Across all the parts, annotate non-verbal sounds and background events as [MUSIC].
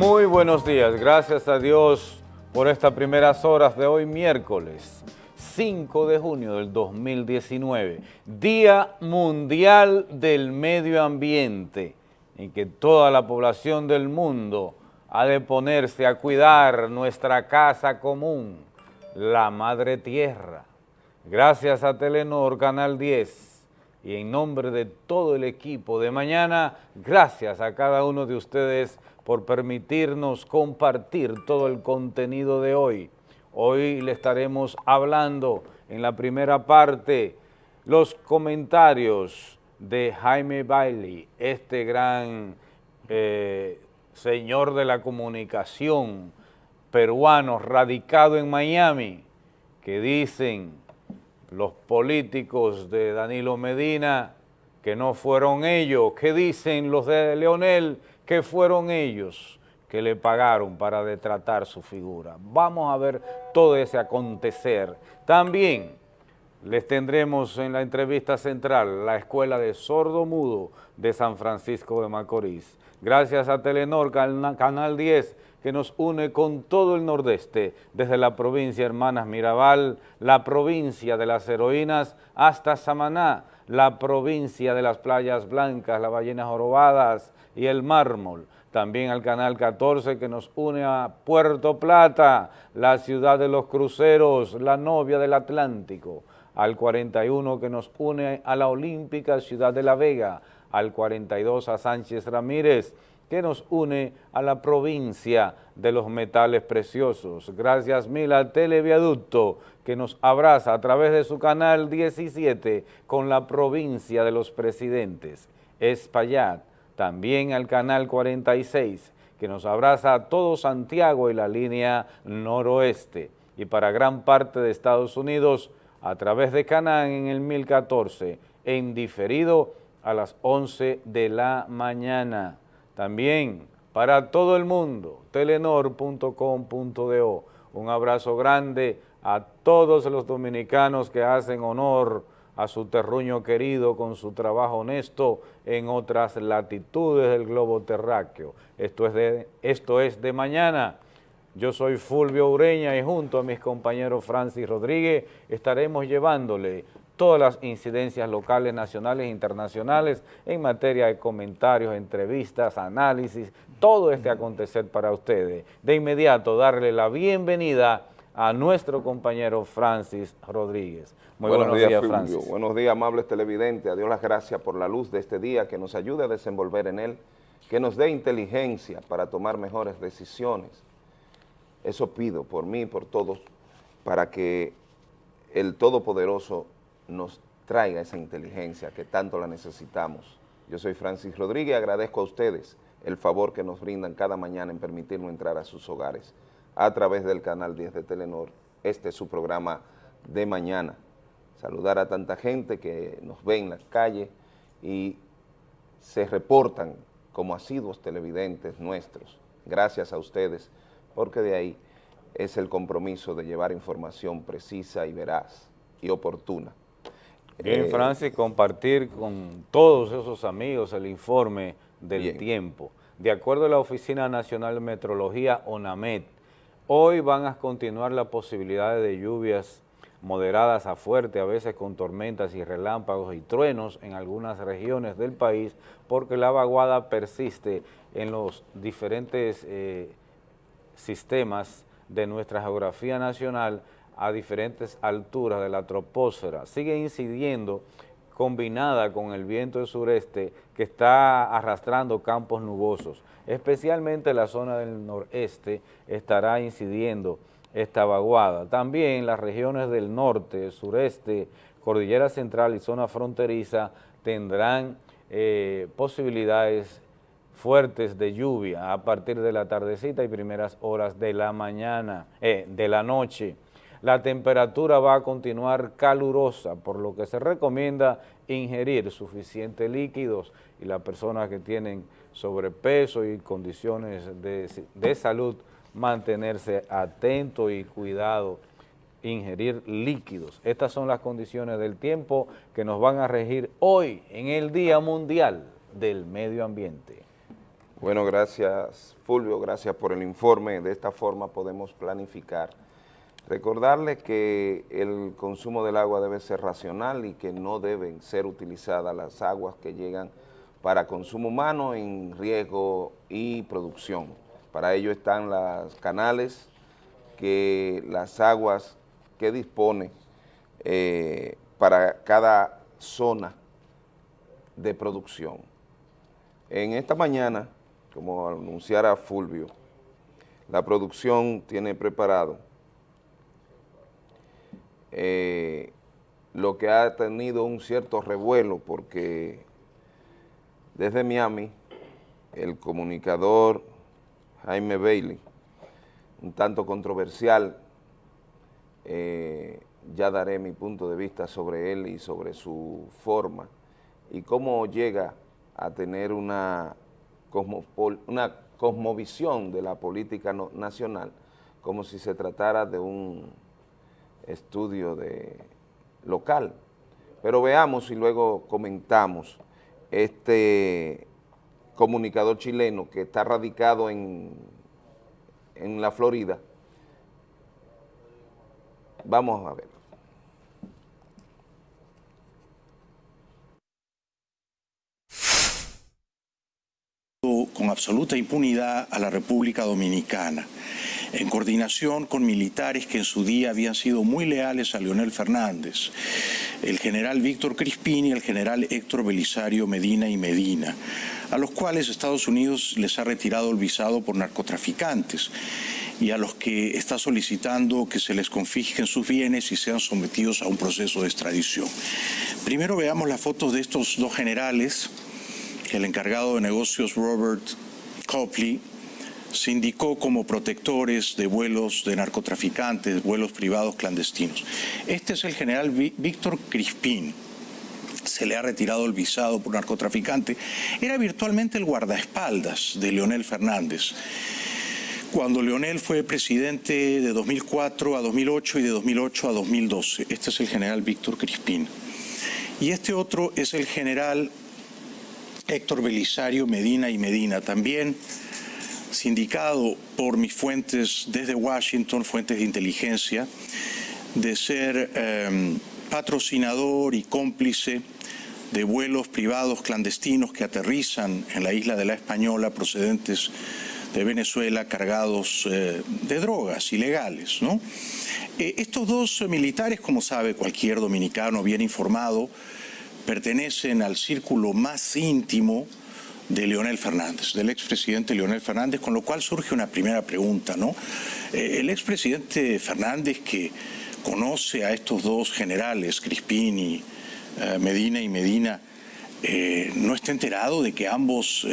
Muy buenos días, gracias a Dios por estas primeras horas de hoy miércoles 5 de junio del 2019, Día Mundial del Medio Ambiente, en que toda la población del mundo ha de ponerse a cuidar nuestra casa común, la Madre Tierra. Gracias a Telenor Canal 10 y en nombre de todo el equipo de mañana, gracias a cada uno de ustedes por permitirnos compartir todo el contenido de hoy. Hoy le estaremos hablando en la primera parte los comentarios de Jaime Bailey, este gran eh, señor de la comunicación peruano radicado en Miami, que dicen los políticos de Danilo Medina que no fueron ellos, que dicen los de Leonel que fueron ellos que le pagaron para detratar su figura. Vamos a ver todo ese acontecer. También les tendremos en la entrevista central la Escuela de Sordo Mudo de San Francisco de Macorís. Gracias a Telenor, Canal 10, que nos une con todo el nordeste, desde la provincia Hermanas Mirabal, la provincia de las heroínas, hasta Samaná, la provincia de las playas blancas, las ballenas jorobadas y el mármol. También al Canal 14 que nos une a Puerto Plata, la ciudad de los cruceros, la novia del Atlántico. Al 41 que nos une a la olímpica ciudad de La Vega, al 42 a Sánchez Ramírez, que nos une a la provincia de los metales preciosos. Gracias mil al Televiaducto que nos abraza a través de su canal 17 con la provincia de los presidentes. Espaillat, también al canal 46 que nos abraza a todo Santiago y la línea noroeste. Y para gran parte de Estados Unidos a través de Canán en el 1014, en diferido a las 11 de la mañana. También para todo el mundo, telenor.com.do. Un abrazo grande a todos los dominicanos que hacen honor a su terruño querido con su trabajo honesto en otras latitudes del globo terráqueo. Esto es de, esto es de mañana. Yo soy Fulvio Ureña y junto a mis compañeros Francis Rodríguez estaremos llevándole todas las incidencias locales, nacionales e internacionales en materia de comentarios, entrevistas, análisis, todo este acontecer para ustedes. De inmediato, darle la bienvenida a nuestro compañero Francis Rodríguez. Muy buenos, días, Francis. Buenos días, amables televidentes. A Dios las gracias por la luz de este día, que nos ayude a desenvolver en él, que nos dé inteligencia para tomar mejores decisiones. Eso pido por mí y por todos, para que el Todopoderoso nos traiga esa inteligencia que tanto la necesitamos. Yo soy Francis Rodríguez y agradezco a ustedes el favor que nos brindan cada mañana en permitirnos entrar a sus hogares a través del canal 10 de Telenor. Este es su programa de mañana. Saludar a tanta gente que nos ve en la calle y se reportan como asiduos televidentes nuestros. Gracias a ustedes, porque de ahí es el compromiso de llevar información precisa y veraz y oportuna Bien, eh, Francis, compartir con todos esos amigos el informe del tiempo. De acuerdo a la Oficina Nacional de Metrología, ONAMET, hoy van a continuar las posibilidades de lluvias moderadas a fuerte, a veces con tormentas y relámpagos y truenos en algunas regiones del país, porque la vaguada persiste en los diferentes eh, sistemas de nuestra geografía nacional, a diferentes alturas de la troposfera, sigue incidiendo combinada con el viento del sureste que está arrastrando campos nubosos. Especialmente la zona del noreste estará incidiendo esta vaguada. También las regiones del norte, sureste, cordillera central y zona fronteriza tendrán eh, posibilidades fuertes de lluvia a partir de la tardecita y primeras horas de la mañana, eh, de la noche la temperatura va a continuar calurosa, por lo que se recomienda ingerir suficientes líquidos y las personas que tienen sobrepeso y condiciones de, salud, mantenerse atento y cuidado, ingerir líquidos. Estas son las condiciones del tiempo que nos van a regir hoy en el Día Mundial del Medio Ambiente. Bueno, gracias Fulvio, gracias por el informe. De esta forma podemos planificar. Recordarle que el consumo del agua debe ser racional y que no deben ser utilizadas las aguas que llegan para consumo humano en riesgo y producción. Para ello están los canales, que las aguas que dispone eh, para cada zona de producción. En esta mañana, como anunciara Fulvio, la producción tiene preparado eh, lo que ha tenido un cierto revuelo porque desde Miami el comunicador Jaime Bailey, un tanto controversial, eh, ya daré mi punto de vista sobre él y sobre su forma y cómo llega a tener una, una cosmovisión de la política nacional como si se tratara de un estudio de local. Pero veamos y luego comentamos este comunicador chileno que está radicado en, en la Florida. Vamos a ver. con absoluta impunidad a la República Dominicana en coordinación con militares que en su día habían sido muy leales a Leonel Fernández, el general Víctor Crispín y el general Héctor Belisario Medina y Medina, a los cuales Estados Unidos les ha retirado el visado por narcotraficantes y a los que está solicitando que se les confisquen sus bienes y sean sometidos a un proceso de extradición. Primero veamos las fotos de estos dos generales, el encargado de negocios Robert Copley se indicó como protectores de vuelos de narcotraficantes, vuelos privados clandestinos. Este es el general Víctor Crispín. Se le ha retirado el visado por narcotraficante. Era virtualmente el guardaespaldas de Leonel Fernández. Cuando Leonel fue presidente de 2004 a 2008 y de 2008 a 2012. Este es el general Víctor Crispín. Y este otro es el general Héctor Belisario Medina y Medina, también sindicado por mis fuentes desde Washington, fuentes de inteligencia, de ser em, patrocinador y cómplice de vuelos privados clandestinos que aterrizan en la isla de la Española procedentes de Venezuela cargados eh, de drogas ilegales. ¿no? Eh, estos dos militares, como sabe cualquier dominicano bien informado, pertenecen al círculo más íntimo de Leonel Fernández, del expresidente Leonel Fernández, con lo cual surge una primera pregunta, ¿no? Eh, el expresidente Fernández que conoce a estos dos generales, Crispín y eh, Medina y Medina, eh, no está enterado de que ambos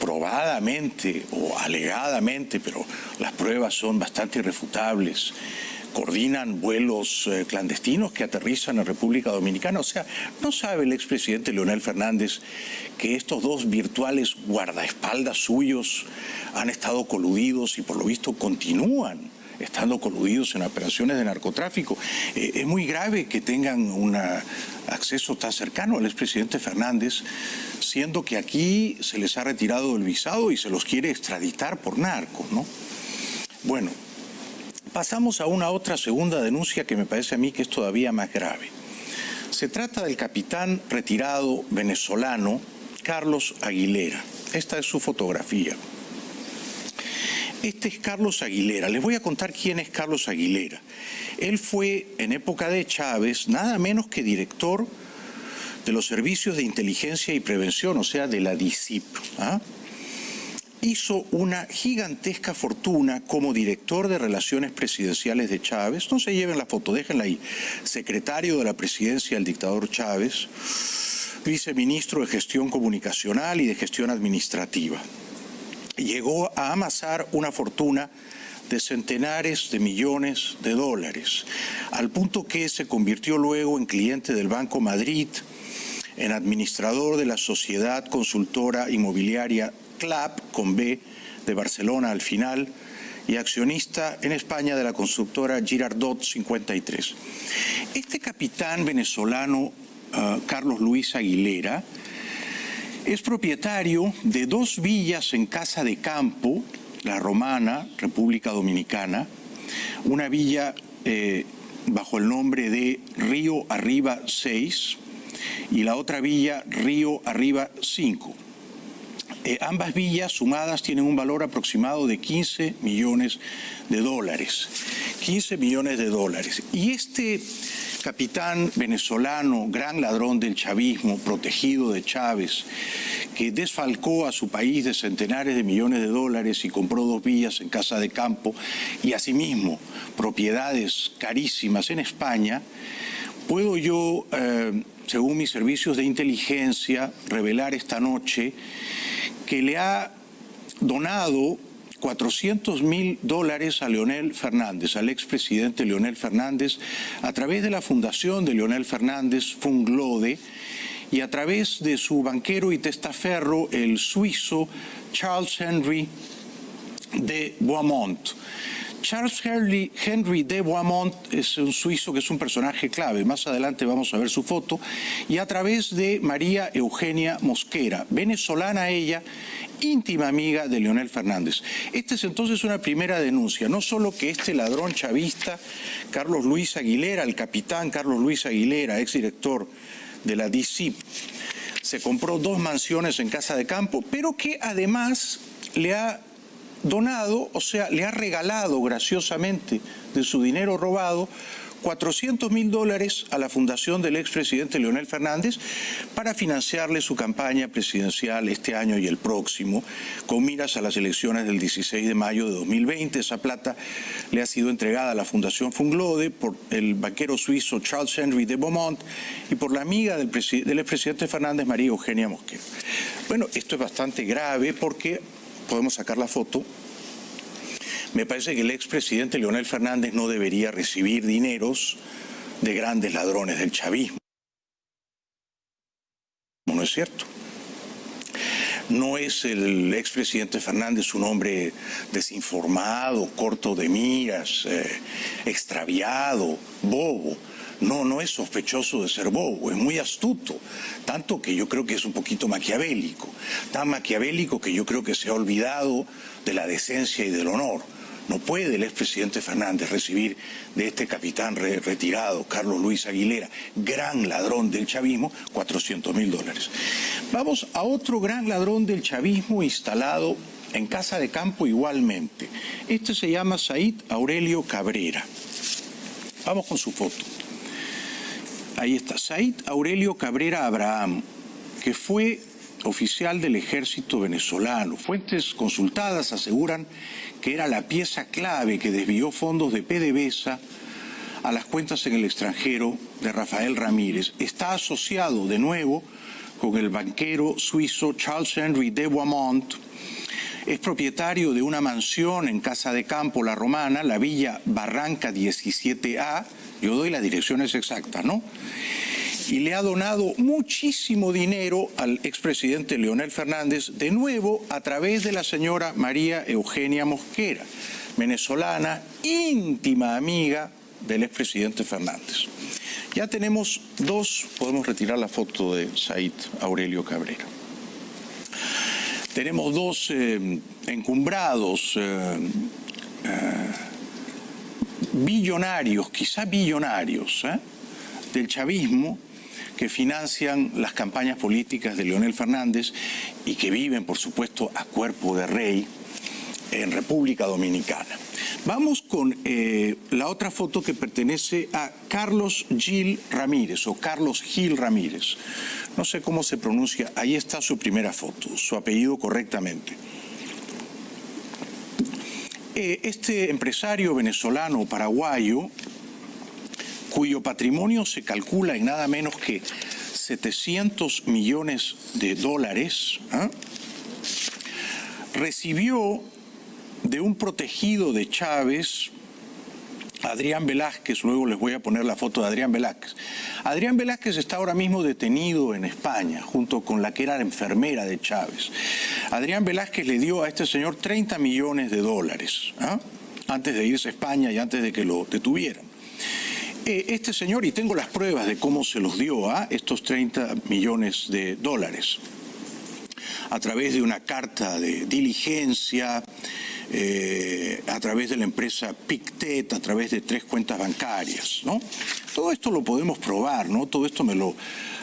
probadamente o alegadamente, pero las pruebas son bastante irrefutables, coordinan vuelos eh, clandestinos que aterrizan en República Dominicana. O sea, ¿no sabe el expresidente Leonel Fernández que estos dos virtuales guardaespaldas suyos han estado coludidos y por lo visto continúan estando coludidos en operaciones de narcotráfico? Eh, es muy grave que tengan un acceso tan cercano al expresidente Fernández, siendo que aquí se les ha retirado el visado y se los quiere extraditar por narcos, ¿no? Bueno, Pasamos a una otra segunda denuncia que me parece a mí que es todavía más grave. Se trata del capitán retirado venezolano Carlos Aguilera. Esta es su fotografía. Este es Carlos Aguilera. Les voy a contar quién es Carlos Aguilera. Él fue en época de Chávez nada menos que director de los servicios de inteligencia y prevención, o sea, de la DICIP. ¿ah? Hizo una gigantesca fortuna como director de Relaciones Presidenciales de Chávez. No se lleven la foto, déjenla ahí. Secretario de la presidencia del dictador Chávez, viceministro de Gestión Comunicacional y de Gestión Administrativa. Llegó a amasar una fortuna de centenares de millones de dólares, al punto que se convirtió luego en cliente del Banco Madrid, en administrador de la sociedad consultora inmobiliaria CLAP con B de Barcelona al final y accionista en España de la constructora Girardot 53. Este capitán venezolano, ah, Carlos Luis Aguilera, Es propietario de dos villas en Casa de Campo, La Romana, República Dominicana, una villa eh, bajo el nombre de Río Arriba 6 y la otra villa Río Arriba 5. Eh, ambas villas sumadas tienen un valor aproximado de 15 millones de dólares. 15 millones de dólares. Y este capitán venezolano, gran ladrón del chavismo, protegido de Chávez, que desfalcó a su país de centenares de millones de dólares y compró dos villas en casa de campo y asimismo propiedades carísimas en España, puedo yo, eh, según mis servicios de inteligencia, revelar esta noche que le ha donado 400 mil dólares a Leonel Fernández, al expresidente Leonel Fernández, a través de la fundación de Leonel Fernández, Funglode, y a través de su banquero y testaferro, el suizo Charles Henry de Boismont. Charles Henry, de Boismont es un suizo que es un personaje clave, más adelante vamos a ver su foto, y a través de María Eugenia Mosquera, venezolana ella, íntima amiga de Leonel Fernández. Esta es entonces una primera denuncia, no solo que este ladrón chavista, Carlos Luis Aguilera, el capitán Carlos Luis Aguilera, exdirector de la DC, se compró dos mansiones en Casa de Campo, pero que además le ha donado, o sea, le ha regalado graciosamente de su dinero robado 400 mil dólares a la fundación del expresidente Leonel Fernández para financiarle su campaña presidencial este año y el próximo, con miras a las elecciones del 16 de mayo de 2020. Esa plata le ha sido entregada a la Fundación Funglode por el banquero suizo Charles Henry de Beaumont y por la amiga del, del expresidente Fernández, María Eugenia Mosquera. Bueno, esto es bastante grave porque podemos sacar la foto me parece que el expresidente Leonel Fernández no debería recibir dineros de grandes ladrones del chavismo. No es cierto. No es el expresidente Fernández un hombre desinformado, corto de miras, eh, extraviado, bobo. No, no es sospechoso de ser bobo, es muy astuto, tanto que yo creo que es un poquito maquiavélico, tan maquiavélico que yo creo que se ha olvidado de la decencia y del honor. No puede el expresidente Fernández recibir de este capitán retirado, Carlos Luis Aguilera, gran ladrón del chavismo, 400 mil dólares. Vamos a otro gran ladrón del chavismo instalado en Casa de Campo igualmente. Este se llama Said Aurelio Cabrera. Vamos con su foto. Ahí está, Said Aurelio Cabrera Abraham, que fue oficial del ejército venezolano. Fuentes consultadas aseguran que era la pieza clave que desvió fondos de PDVSA a las cuentas en el extranjero de Rafael Ramírez. Está asociado de nuevo con el banquero suizo Charles Henry de Boismont. Es propietario de una mansión en Casa de Campo, La Romana, la Villa Barranca 17A. Yo doy las direcciones exactas, ¿no? y le ha donado muchísimo dinero al expresidente Leonel Fernández, de nuevo a través de la señora María Eugenia Mosquera, venezolana, íntima amiga del expresidente Fernández. Ya tenemos dos, podemos retirar la foto de Said Aurelio Cabrera. Tenemos dos eh, encumbrados eh, eh, billonarios, quizá billonarios, del chavismo, que financian las campañas políticas de Leonel Fernández y que viven, por supuesto, a cuerpo de rey en República Dominicana. Vamos con eh, la otra foto que pertenece a Carlos Gil Ramírez o Carlos Gil Ramírez. No sé cómo se pronuncia, ahí está su primera foto, su apellido correctamente. Eh, este empresario venezolano paraguayo cuyo patrimonio se calcula en nada menos que 700 millones de dólares, ¿ah? recibió de un protegido de Chávez, Adrián Velázquez, luego les voy a poner la foto de Adrián Velázquez. Adrián Velázquez está ahora mismo detenido en España, junto con la que era la enfermera de Chávez. Adrián Velázquez le dio a este señor 30 millones de dólares, ¿ah? antes de irse a España y antes de que lo detuvieran. Eh, este señor, y tengo las pruebas de cómo se los dio a estos 30 millones de dólares. a través de una carta de diligencia, eh, a través de la empresa Pictet, a través de tres cuentas bancarias, ¿no? Todo esto lo podemos probar, ¿no? Todo esto me lo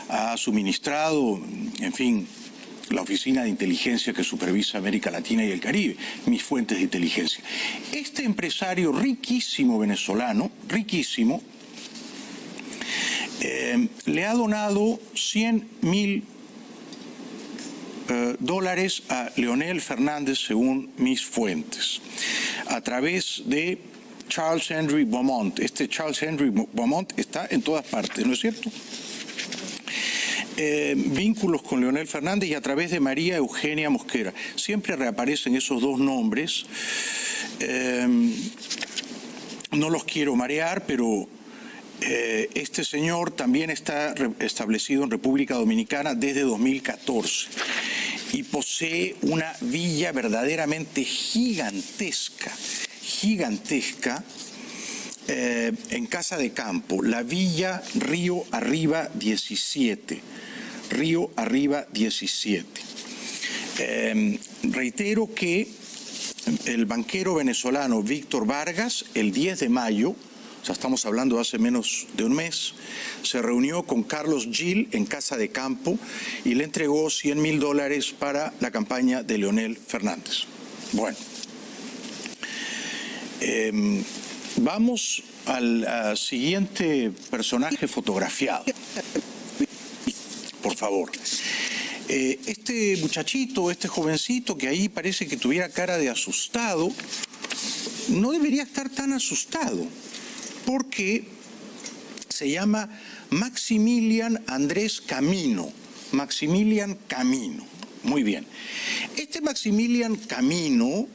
ha suministrado, en fin, la Oficina de Inteligencia que supervisa América Latina y el Caribe, mis fuentes de inteligencia. Este empresario riquísimo venezolano, riquísimo, eh, le ha donado 100 mil eh, dólares a Leonel Fernández según mis fuentes, a través de Charles Henry Beaumont. Este Charles Henry Beaumont está en todas partes, ¿no es cierto? Eh, vínculos con Leonel Fernández y a través de María Eugenia Mosquera. Siempre reaparecen esos dos nombres. Eh, no los quiero marear, pero eh, este señor también está establecido en República Dominicana desde 2014 y posee una villa verdaderamente gigantesca, gigantesca, en Casa de Campo, la Villa Río Arriba 17. Río Arriba 17. Em, reitero que el banquero venezolano Víctor Vargas, el 10 de mayo, o sea, estamos hablando hace menos de un mes, se reunió con Carlos Gil en Casa de Campo y le entregó 100 mil dólares para la campaña de Leonel Fernández. Bueno, em, vamos al siguiente personaje fotografiado por favor. Eh, este muchachito, este jovencito que ahí parece que tuviera cara de asustado, no debería estar tan asustado, porque se llama Maximilian Andrés Camino. Maximilian Camino. Muy bien. Este Maximilian Camino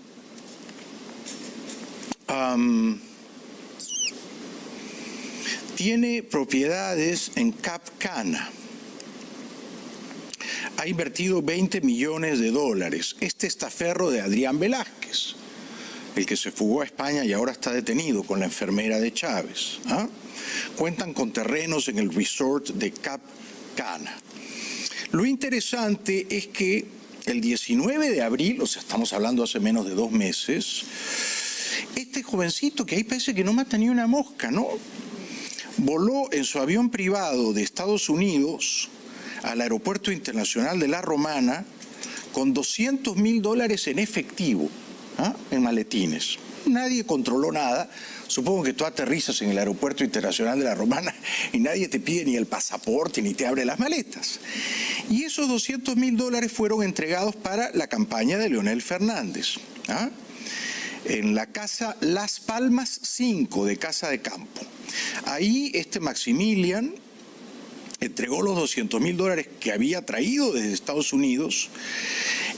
tiene propiedades en Cap Cana ha invertido 20 millones de dólares. Este estaferro de Adrián Velázquez, el que se fugó a España y ahora está detenido con la enfermera de Chávez. ¿ah? Cuentan con terrenos en el resort de Cap Cana. Lo interesante es que el 19 de abril, o sea, estamos hablando hace menos de dos meses, este jovencito que ahí parece que no mata ni una mosca, ¿no? Voló en su avión privado de Estados Unidos al Aeropuerto Internacional de La Romana con 200 mil dólares en efectivo, ¿ah? en maletines. Nadie controló nada. Supongo que tú aterrizas en el Aeropuerto Internacional de La Romana [LAUGHS] y nadie te pide ni el pasaporte ni te abre las maletas. Y esos 200 mil dólares fueron entregados para la campaña de Leonel Fernández. ¿ah? En la casa Las Palmas 5 de Casa de Campo. Ahí este Maximilian entregó los 200 mil dólares que había traído desde Estados Unidos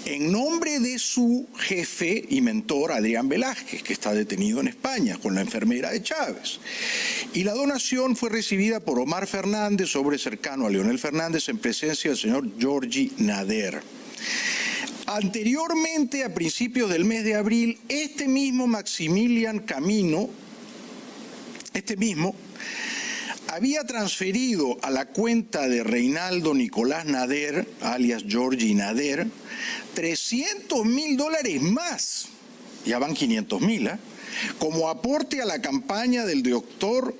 en nombre de su jefe y mentor Adrián Velázquez, que está detenido en España con la enfermera de Chávez. Y la donación fue recibida por Omar Fernández, sobre cercano a Leonel Fernández, en presencia del señor Georgi Nader. Anteriormente, a principios del mes de abril, este mismo Maximilian Camino, este mismo, había transferido a la cuenta de Reinaldo Nicolás Nader, alias Georgi Nader, 300 mil dólares más, ya van 500 mil, ¿eh? como aporte a la campaña del doctor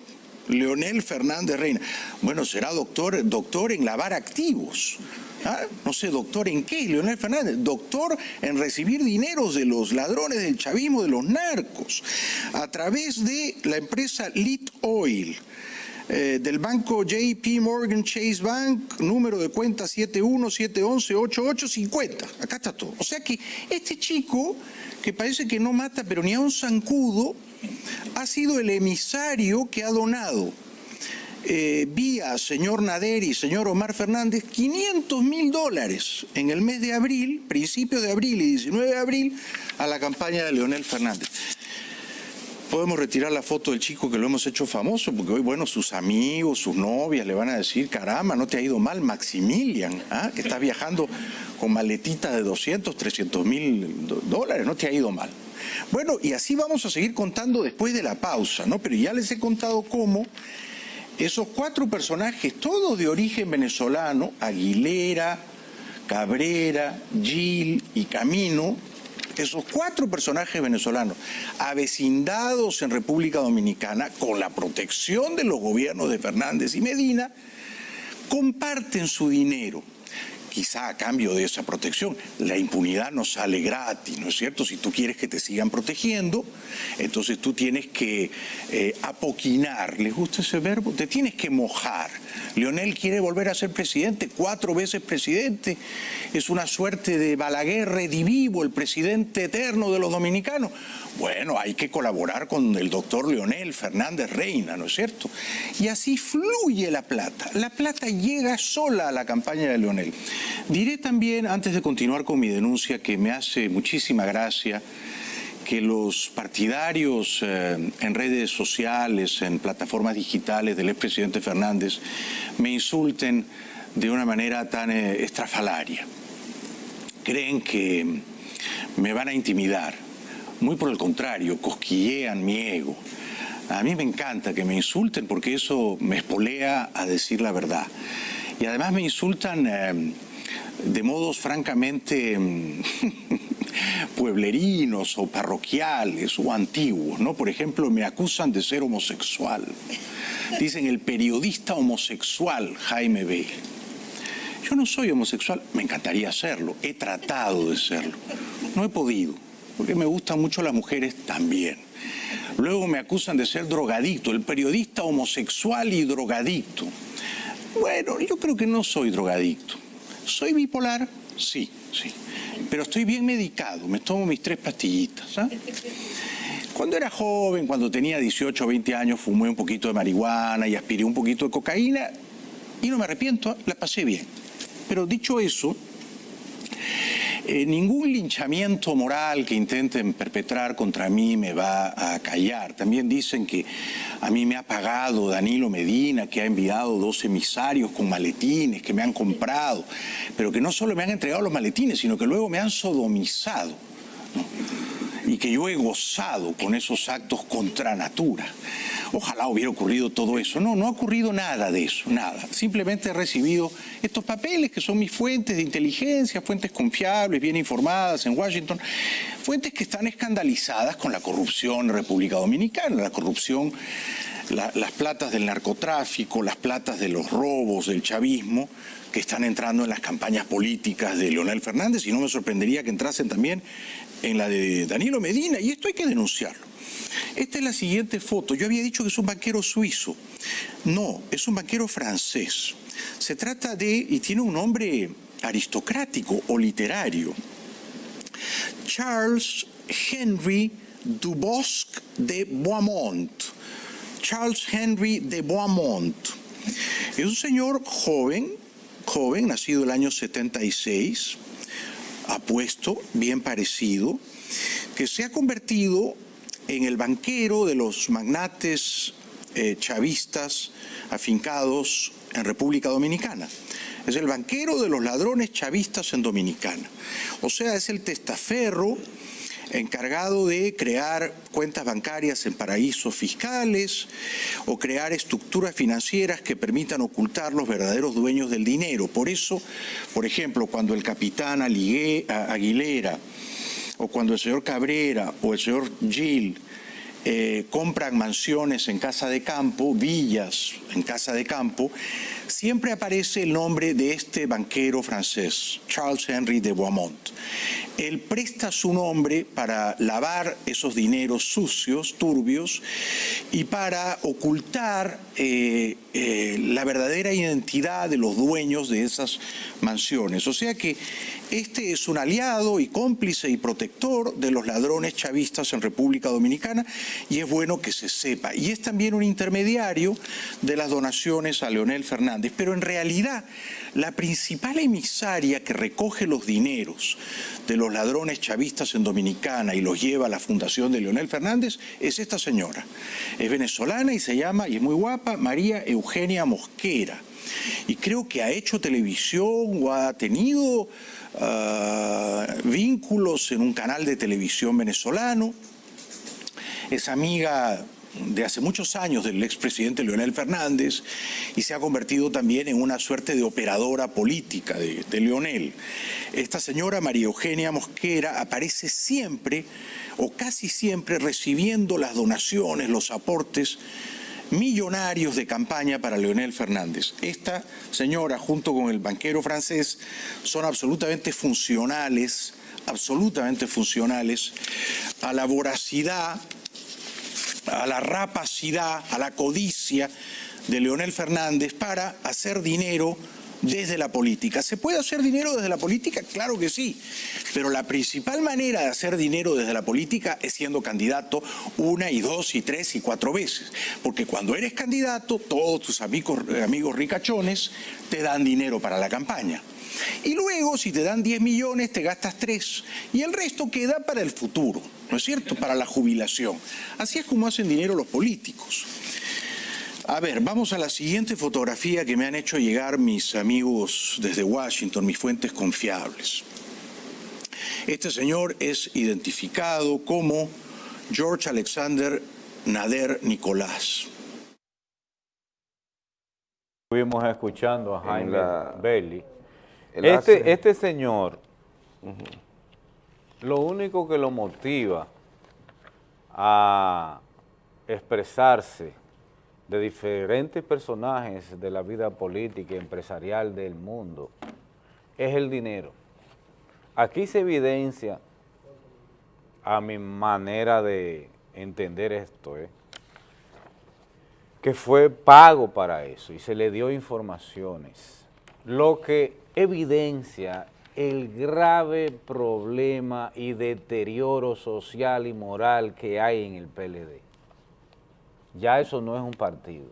Leonel Fernández Reina. Bueno, será doctor, doctor en lavar activos. ¿ah? No sé, doctor en qué, Leonel Fernández. Doctor en recibir dineros de los ladrones del chavismo, de los narcos, a través de la empresa Lit Oil eh, del banco JP Morgan Chase Bank, número de cuenta 717118850. Acá está todo. O sea que este chico, que parece que no mata pero ni a un zancudo, ha sido el emisario que ha donado eh, vía señor Nader y señor Omar Fernández 500 mil dólares en el mes de abril, principio de abril y 19 de abril, a la campaña de Leonel Fernández podemos retirar la foto del chico que lo hemos hecho famoso, porque hoy, bueno, sus amigos, sus novias le van a decir, caramba, no te ha ido mal Maximilian, ¿ah? que está viajando con maletitas de 200, 300 mil dólares, no te ha ido mal. Bueno, y así vamos a seguir contando después de la pausa, ¿no? Pero ya les he contado cómo esos cuatro personajes, todos de origen venezolano, Aguilera, Cabrera, Gil y Camino, esos cuatro personajes venezolanos avecindados en República Dominicana con la protección de los gobiernos de Fernández y Medina, comparten su dinero quizá a cambio de esa protección. La impunidad no sale gratis, ¿no es cierto? Si tú quieres que te sigan protegiendo, entonces tú tienes que eh, apoquinar, ¿les gusta ese verbo? Te tienes que mojar. Leonel quiere volver a ser presidente, cuatro veces presidente, es una suerte de Balaguer redivivo, el presidente eterno de los dominicanos. Bueno, hay que colaborar con el doctor Leonel Fernández Reina, ¿no es cierto? Y así fluye la plata. La plata llega sola a la campaña de Leonel. Diré también, antes de continuar con mi denuncia, que me hace muchísima gracia que los partidarios eh, en redes sociales, en plataformas digitales del expresidente Fernández, me insulten de una manera tan eh, estrafalaria. Creen que me van a intimidar muy por el contrario, cosquillean mi ego. A mí me encanta que me insulten porque eso me espolea a decir la verdad. Y además me insultan eh, de modos francamente mm, [LAUGHS] pueblerinos o parroquiales o antiguos, ¿no? Por ejemplo, me acusan de ser homosexual. Dicen el periodista homosexual Jaime B. Yo no soy homosexual, me encantaría serlo, he tratado de serlo, no he podido porque me gustan mucho las mujeres también. Luego me acusan de ser drogadicto, el periodista homosexual y drogadicto. Bueno, yo creo que no soy drogadicto. ¿Soy bipolar? Sí, sí. Pero estoy bien medicado, me tomo mis tres pastillitas. ¿ah? Cuando era joven, cuando tenía 18 o 20 años, fumé un poquito de marihuana y aspiré un poquito de cocaína y no me arrepiento, la pasé bien. Pero dicho eso, eh, ningún linchamiento moral que intenten perpetrar contra mí me va a callar. También dicen que a mí me ha pagado Danilo Medina, que ha enviado dos emisarios con maletines que me han comprado, pero que no solo me han entregado los maletines, sino que luego me han sodomizado. Y que yo he gozado con esos actos contra natura. Ojalá hubiera ocurrido todo eso. No, no ha ocurrido nada de eso, nada. Simplemente he recibido estos papeles que son mis fuentes de inteligencia, fuentes confiables, bien informadas en Washington, fuentes que están escandalizadas con la corrupción en República Dominicana, la corrupción, las platas del narcotráfico, las platas de los robos, del chavismo, que están entrando en las campañas políticas de Leonel Fernández y no me sorprendería que entrasen también en la de Danilo Medina y esto hay que denunciarlo. Esta es la siguiente foto. Yo había dicho que es un banquero suizo. No, es un banquero francés. Se trata de, y tiene un nombre aristocrático o literario, Charles Henry Dubosc de Boismont. Charles Henry de Boismont. Es un señor joven, joven, nacido el año 76, apuesto, bien parecido, que se ha convertido en el banquero de los magnates eh, chavistas afincados en República Dominicana. Es el banquero de los ladrones chavistas en Dominicana. O sea, es el testaferro encargado de crear cuentas bancarias en paraísos fiscales o crear estructuras financieras que permitan ocultar los verdaderos dueños del dinero. Por eso, por ejemplo, cuando el capitán Aguilera o cuando el señor Cabrera o el señor Gil eh, compran mansiones en casa de campo, villas en casa de campo, siempre aparece el nombre de este banquero francés, Charles Henry de Boismont. Él presta su nombre para lavar esos dineros sucios, turbios, y para ocultar eh, eh, la verdadera identidad de los dueños de esas mansiones. O sea que este es un aliado y cómplice y protector de los ladrones chavistas en República Dominicana y es bueno que se sepa. Y es también un intermediario de las donaciones a Leonel Fernández. Pero en realidad la principal emisaria que recoge los dineros de los ladrones chavistas en Dominicana y los lleva a la fundación de Leonel Fernández es esta señora. Es venezolana y se llama, y es muy guapa, María Eugenia Mosquera. Y creo que ha hecho televisión o ha tenido Ah, vínculos en un canal de televisión venezolano, es amiga de hace muchos años del expresidente Leonel Fernández y se ha convertido también en una suerte de operadora política de, de Leonel. Esta señora María Eugenia Mosquera aparece siempre o casi siempre recibiendo las donaciones, los aportes millonarios de campaña para Leonel Fernández. Esta señora, junto con el banquero francés, son absolutamente funcionales, absolutamente funcionales a la voracidad, a la rapacidad, a la codicia de Leonel Fernández para hacer dinero desde la política. ¿Se puede hacer dinero desde la política? Claro que sí, pero la principal manera de hacer dinero desde la política es siendo candidato una y dos y tres y cuatro veces, porque cuando eres candidato todos tus amigos, amigos ricachones te dan dinero para la campaña. Y luego, si te dan 10 millones, te gastas 3. Y el resto queda para el futuro, ¿no es cierto? Para la jubilación. Así es como hacen dinero los políticos. A ver, vamos a la siguiente fotografía que me han hecho llegar mis amigos desde Washington, mis fuentes confiables. Este señor es identificado como George Alexander Nader Nicolás. Estuvimos escuchando a Jaime Bailey. Este, este señor, lo único que lo motiva a expresarse de diferentes personajes de la vida política y empresarial del mundo es el dinero. Aquí se evidencia, a mi manera de entender esto, ¿eh? que fue pago para eso y se le dio informaciones, lo que evidencia el grave problema y deterioro social y moral que hay en el PLD ya eso no es un partido.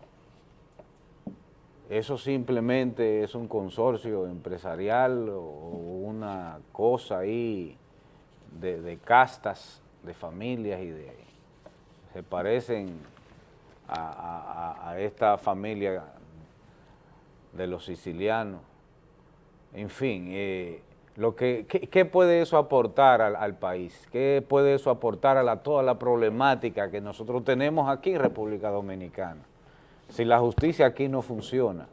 Eso simplemente es un consorcio empresarial o una cosa ahí de, castas, de familias y de... Se parecen a, esta familia de los sicilianos. En fin, eh, lo que, ¿qué, puede eso aportar al, país? ¿Qué puede eso aportar a la, toda la problemática que nosotros tenemos aquí en República Dominicana? Si la justicia aquí no funciona,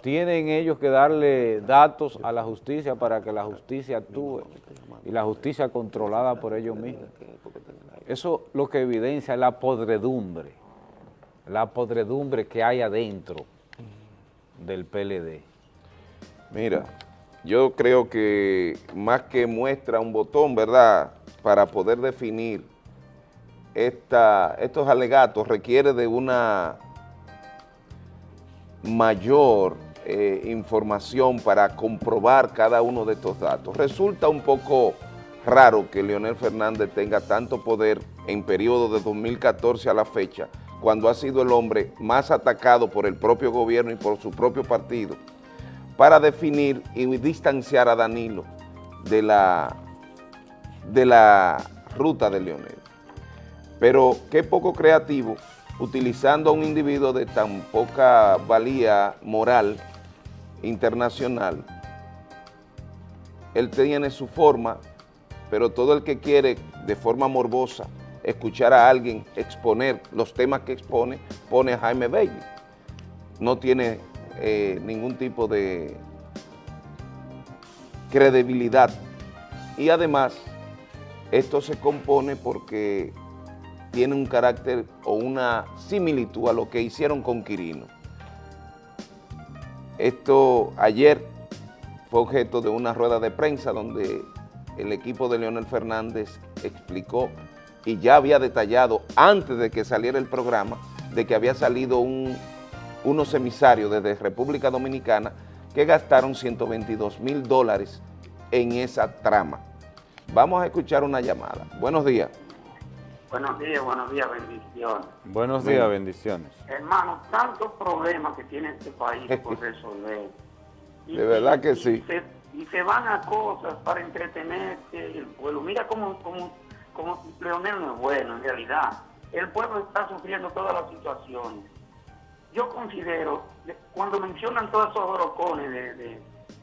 tienen ellos que darle datos a la justicia para que la justicia actúe y la justicia controlada por ellos mismos. Eso lo que evidencia es la podredumbre, la podredumbre que hay adentro del PLD. Mira, yo creo que más que muestra un botón, ¿verdad?, para poder definir esta, estos alegatos requiere de una mayor eh, información para comprobar cada uno de estos datos. Resulta un poco raro que Leonel Fernández tenga tanto poder en periodo de 2014 a la fecha, cuando ha sido el hombre más atacado por el propio gobierno y por su propio partido, para definir y distanciar a Danilo de la, de la ruta de Leonel. Pero qué poco creativo, utilizando a un individuo de tan poca valía moral internacional, él tiene su forma, pero todo el que quiere de forma morbosa escuchar a alguien exponer los temas que expone, pone a Jaime Bailey. No tiene eh, ningún tipo de credibilidad. Y además, esto se compone porque tiene un carácter o una similitud a lo que hicieron con Quirino. Esto ayer fue objeto de una rueda de prensa donde el equipo de Leonel Fernández explicó y ya había detallado antes de que saliera el programa de que había salido un unos emisarios desde República Dominicana que gastaron 122 mil dólares en esa trama. Vamos a escuchar una llamada. Buenos días. Buenos días, buenos días, bendiciones. Buenos días, bendiciones. Hermano, tantos problemas que tiene este país [LAUGHS] por resolver. de verdad que sí. y se van a cosas para entretenerse el pueblo. Mira cómo, cómo, cómo Leonel no es bueno en realidad. El pueblo está sufriendo todas las situaciones yo considero, cuando mencionan todos esos orocones de,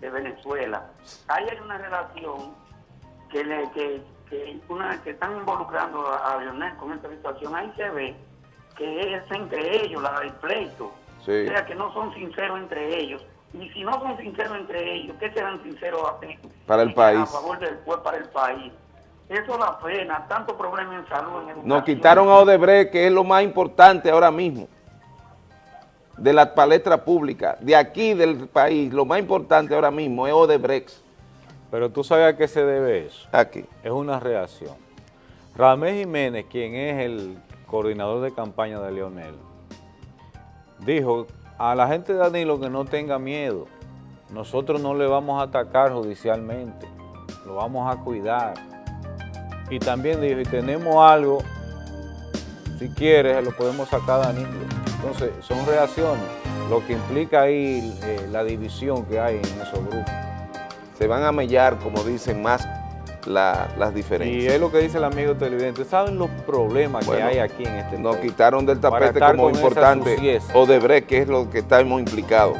Venezuela, ahí hay una relación que, le, que, que, una, que están involucrando a, Lionel con esta situación. Ahí se ve que es entre ellos, la del pleito. O sea, que no son sinceros entre ellos. Y si no son sinceros entre ellos, ¿qué serán sinceros para el país? A favor del pueblo, para el país. Eso da pena, tanto problema en salud, en educación. Nos quitaron a Odebrecht, que es lo más importante ahora mismo, de la palestra pública, de aquí del país, lo más importante ahora mismo es Odebrecht. Pero tú sabes a qué se debe eso. Aquí. Es una reacción. Ramés Jiménez, quien es el coordinador de campaña de Leonel, dijo a la gente de Danilo que no tenga miedo. Nosotros no le vamos a atacar judicialmente, lo vamos a cuidar. Y también dijo, y tenemos algo, si quieres, lo podemos sacar a Danilo. Entonces, son reacciones, lo que implica ahí eh, la división que hay en esos grupos. Se van a mellar, como dicen, más las diferencias. Y es lo que dice el amigo televidente. ¿Saben los problemas que hay aquí en este Nos quitaron del tapete como importante Odebrecht, que es lo que estamos implicados.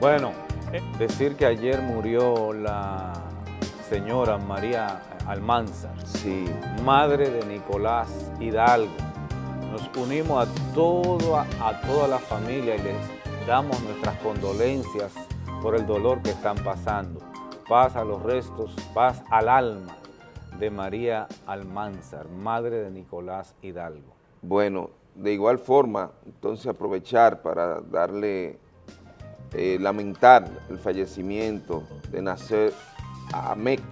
Bueno, eh, decir que ayer murió la señora María Almanzar, sí. madre de Nicolás Hidalgo. Nos unimos a, todo, a toda la familia y les damos nuestras condolencias por el dolor que están pasando paz a los restos, paz al alma de María Almanzar, madre de Nicolás Hidalgo. Bueno, de igual forma, entonces aprovechar para darle, eh, lamentar el fallecimiento de Nacer Amek,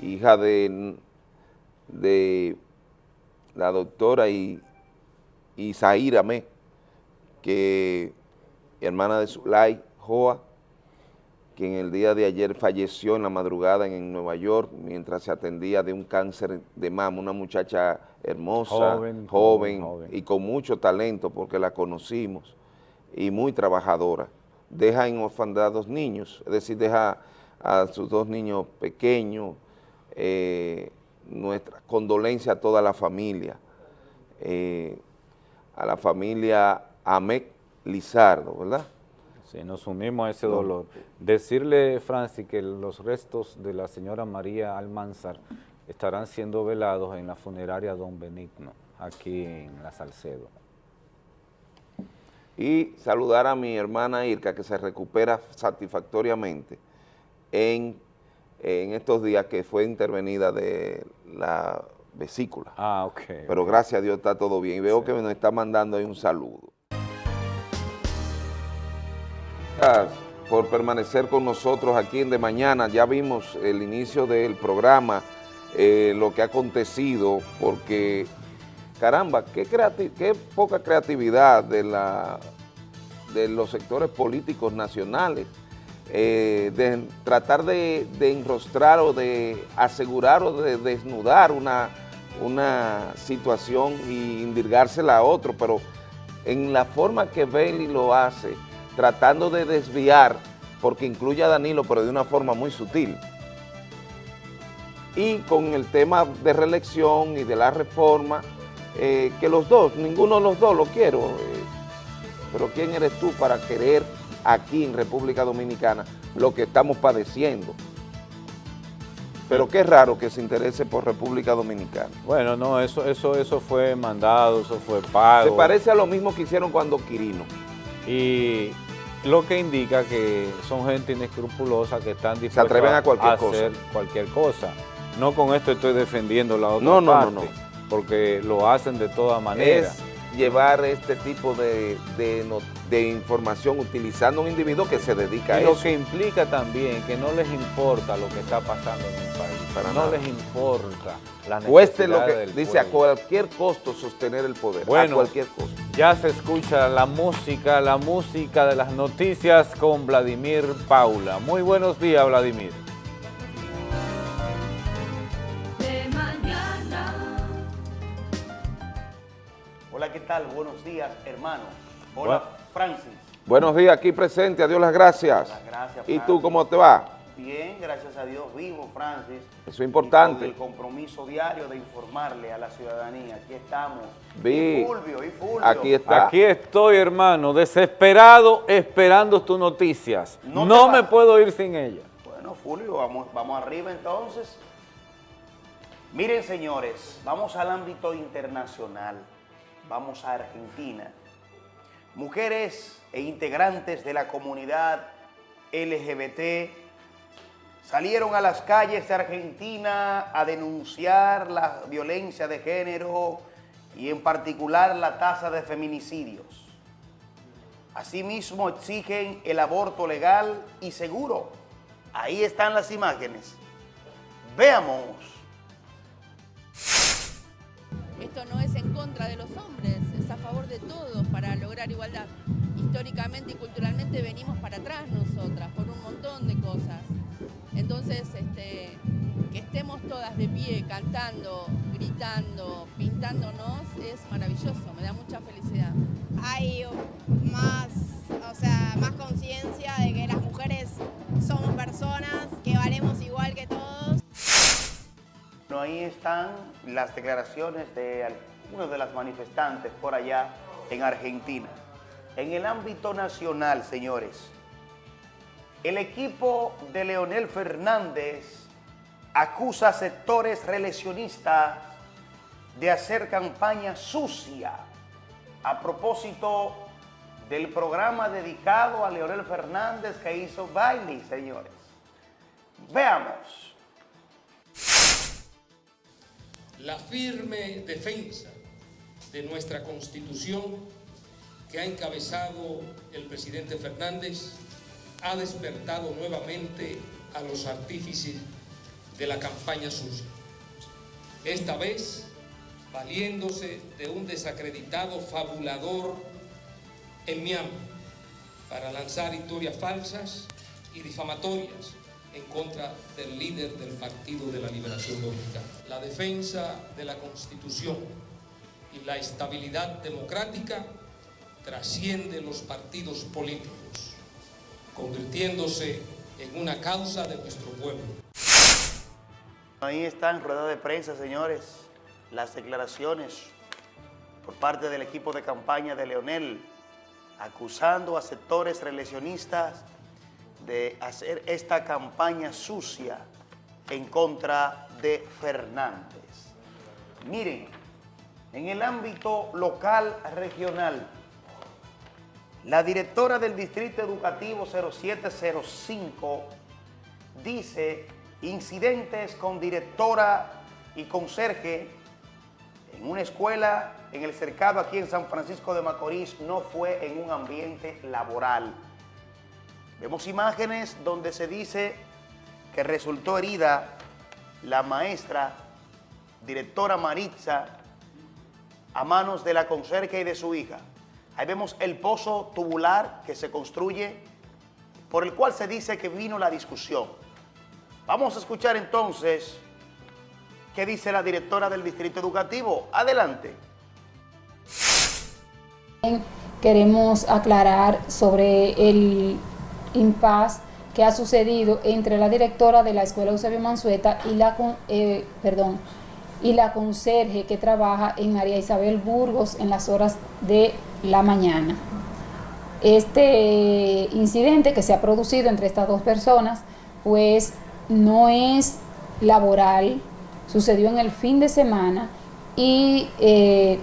hija de, de la doctora y, Isaíra Amek, que hermana de Zulay Joa, quien el día de ayer falleció en la madrugada en, Nueva York mientras se atendía de un cáncer de mama, una muchacha hermosa, joven, y con mucho talento porque la conocimos y muy trabajadora. Deja en orfandad dos niños, es decir, deja a sus dos niños pequeños, eh, nuestra condolencia a toda la familia, eh, a la familia Amec Lizardo, ¿verdad? Sí, nos unimos a ese dolor. Decirle, Francis, que los restos de la señora María Almanzar estarán siendo velados en la funeraria Don Benigno, aquí en La Salcedo. Y saludar a mi hermana Irka, que se recupera satisfactoriamente en, en estos días que fue intervenida de la vesícula. Ah, ok. Pero gracias a Dios está todo bien. Y veo que nos está mandando ahí un saludo. por permanecer con nosotros aquí en De Mañana. Ya vimos el inicio del programa, eh, lo que ha acontecido, porque, caramba, qué, qué poca creatividad de, la, de los sectores políticos nacionales, eh, de tratar de, enrostrar o de asegurar o de desnudar una, una situación y indirgársela a otro, pero en la forma que Bailey lo hace, tratando de desviar, porque incluye a Danilo, pero de una forma muy sutil. Y con el tema de reelección y de la reforma, eh, que los dos, ninguno de los dos lo quiero, eh, pero ¿quién eres tú para querer aquí en República Dominicana lo que estamos padeciendo? Pero qué raro que se interese por República Dominicana. Bueno, no, eso, eso, eso fue mandado, eso fue pago. Se parece a lo mismo que hicieron cuando Quirino. Y lo que indica que son gente inescrupulosa que están dispuestos a, cualquier hacer cualquier cosa. No con esto estoy defendiendo la otra no, parte, no, no, porque lo hacen de todas maneras. Llevar este tipo de, información utilizando un individuo que se dedica a eso. Lo que implica también que no les importa lo que está pasando en el país. Para no les importa la Cueste lo que dice a cualquier costo sostener el poder. Bueno, a cualquier costo. Ya se escucha la música, la música de las noticias con Vladimir Paula. Muy buenos días, Vladimir. Hola, ¿qué tal? Buenos días, hermano. Hola, Francis. Buenos días, aquí presente. Adiós las gracias. Las gracias, ¿Y tú cómo te va? Bien, gracias a Dios, vivo, Francis. Eso es importante. el compromiso diario de informarle a la ciudadanía. Aquí estamos. Vi. Y Fulvio, y Fulvio. Aquí está. Aquí estoy, hermano, desesperado, esperando tus noticias. No, me puedo ir sin ella. Bueno, Fulvio, vamos, vamos arriba entonces. Miren, señores, vamos al ámbito internacional. Vamos a Argentina. Mujeres e integrantes de la comunidad LGBT salieron a las calles de Argentina a denunciar la violencia de género y en particular la tasa de feminicidios. Asimismo exigen el aborto legal y seguro. Ahí están las imágenes. Veamos. Esto no es en contra de los hombres, de todos para lograr igualdad. Históricamente y culturalmente venimos para atrás nosotras por un montón de cosas. Entonces, este, que estemos todas de pie, cantando, gritando, pintándonos, es maravilloso, me da mucha felicidad. Hay más, o sea, más conciencia de que las mujeres somos personas, que valemos igual que todos. No, ahí están las declaraciones de algunos de las manifestantes por allá en Argentina. En el ámbito nacional, señores, el equipo de Leonel Fernández acusa a sectores reeleccionistas de hacer campaña sucia a propósito del programa dedicado a Leonel Fernández que hizo Bailey, señores. Veamos. La firme defensa de nuestra Constitución que ha encabezado el presidente Fernández ha despertado nuevamente a los artífices de la campaña suya. Esta vez, valiéndose de un desacreditado fabulador en Miami para lanzar historias falsas y difamatorias en contra del líder del Partido de la Liberación Dominicana. La defensa de la Constitución y la estabilidad democrática trasciende los partidos políticos convirtiéndose en una causa de nuestro pueblo. Ahí están rueda de prensa, señores, las declaraciones por parte del equipo de campaña de Leonel, acusando a sectores reeleccionistas de hacer esta campaña sucia en contra de Fernández. Miren, en el ámbito local regional, la directora del Distrito Educativo 0705 dice incidentes con directora y conserje en una escuela en el cercado aquí en San Francisco de Macorís no fue en un ambiente laboral. Vemos imágenes donde se dice que resultó herida la maestra, directora Maritza, a manos de la conserje y de su hija. Ahí vemos el pozo tubular que se construye, por el cual se dice que vino la discusión. Vamos a escuchar entonces qué dice la directora del Distrito Educativo. Adelante. Queremos aclarar sobre el impas que ha sucedido entre la directora de la Escuela Eusebio Mansueta y la, eh, perdón, y la conserje que trabaja en María Isabel Burgos en las horas de la mañana. Este incidente que se ha producido entre estas dos personas, pues no es laboral, sucedió en el fin de semana y eh,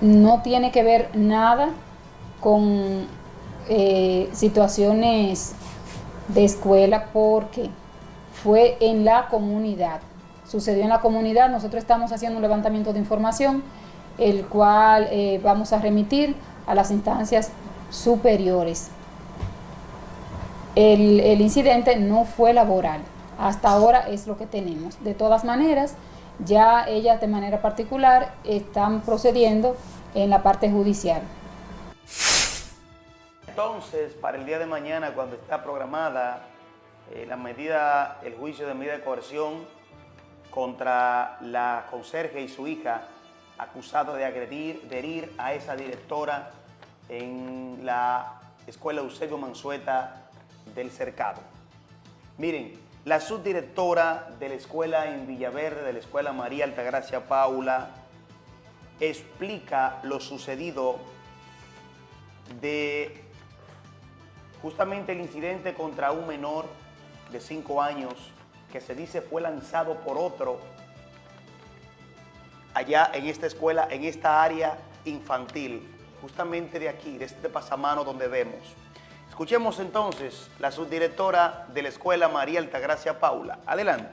no tiene que ver nada con eh, situaciones de escuela porque fue en la comunidad. Sucedió en la comunidad, nosotros estamos haciendo un levantamiento de información el cual eh, vamos a remitir a las instancias superiores. El, incidente no fue laboral, hasta ahora es lo que tenemos. De todas maneras, ya ellas de manera particular están procediendo en la parte judicial. Entonces, para el día de mañana, cuando está programada eh, la medida, el juicio de medida de coerción contra la conserje y su hija, acusado de agredir, de herir a esa directora en la Escuela Eusebio Mansueta del Cercado. Miren, la subdirectora de la escuela en Villaverde, de la Escuela María Altagracia Paula, explica lo sucedido de justamente el incidente contra un menor de 5 años que se dice fue lanzado por otro allá en esta escuela, en esta área infantil, justamente de aquí, de este pasamano donde vemos. Escuchemos entonces la subdirectora de la escuela María Altagracia Paula. Adelante.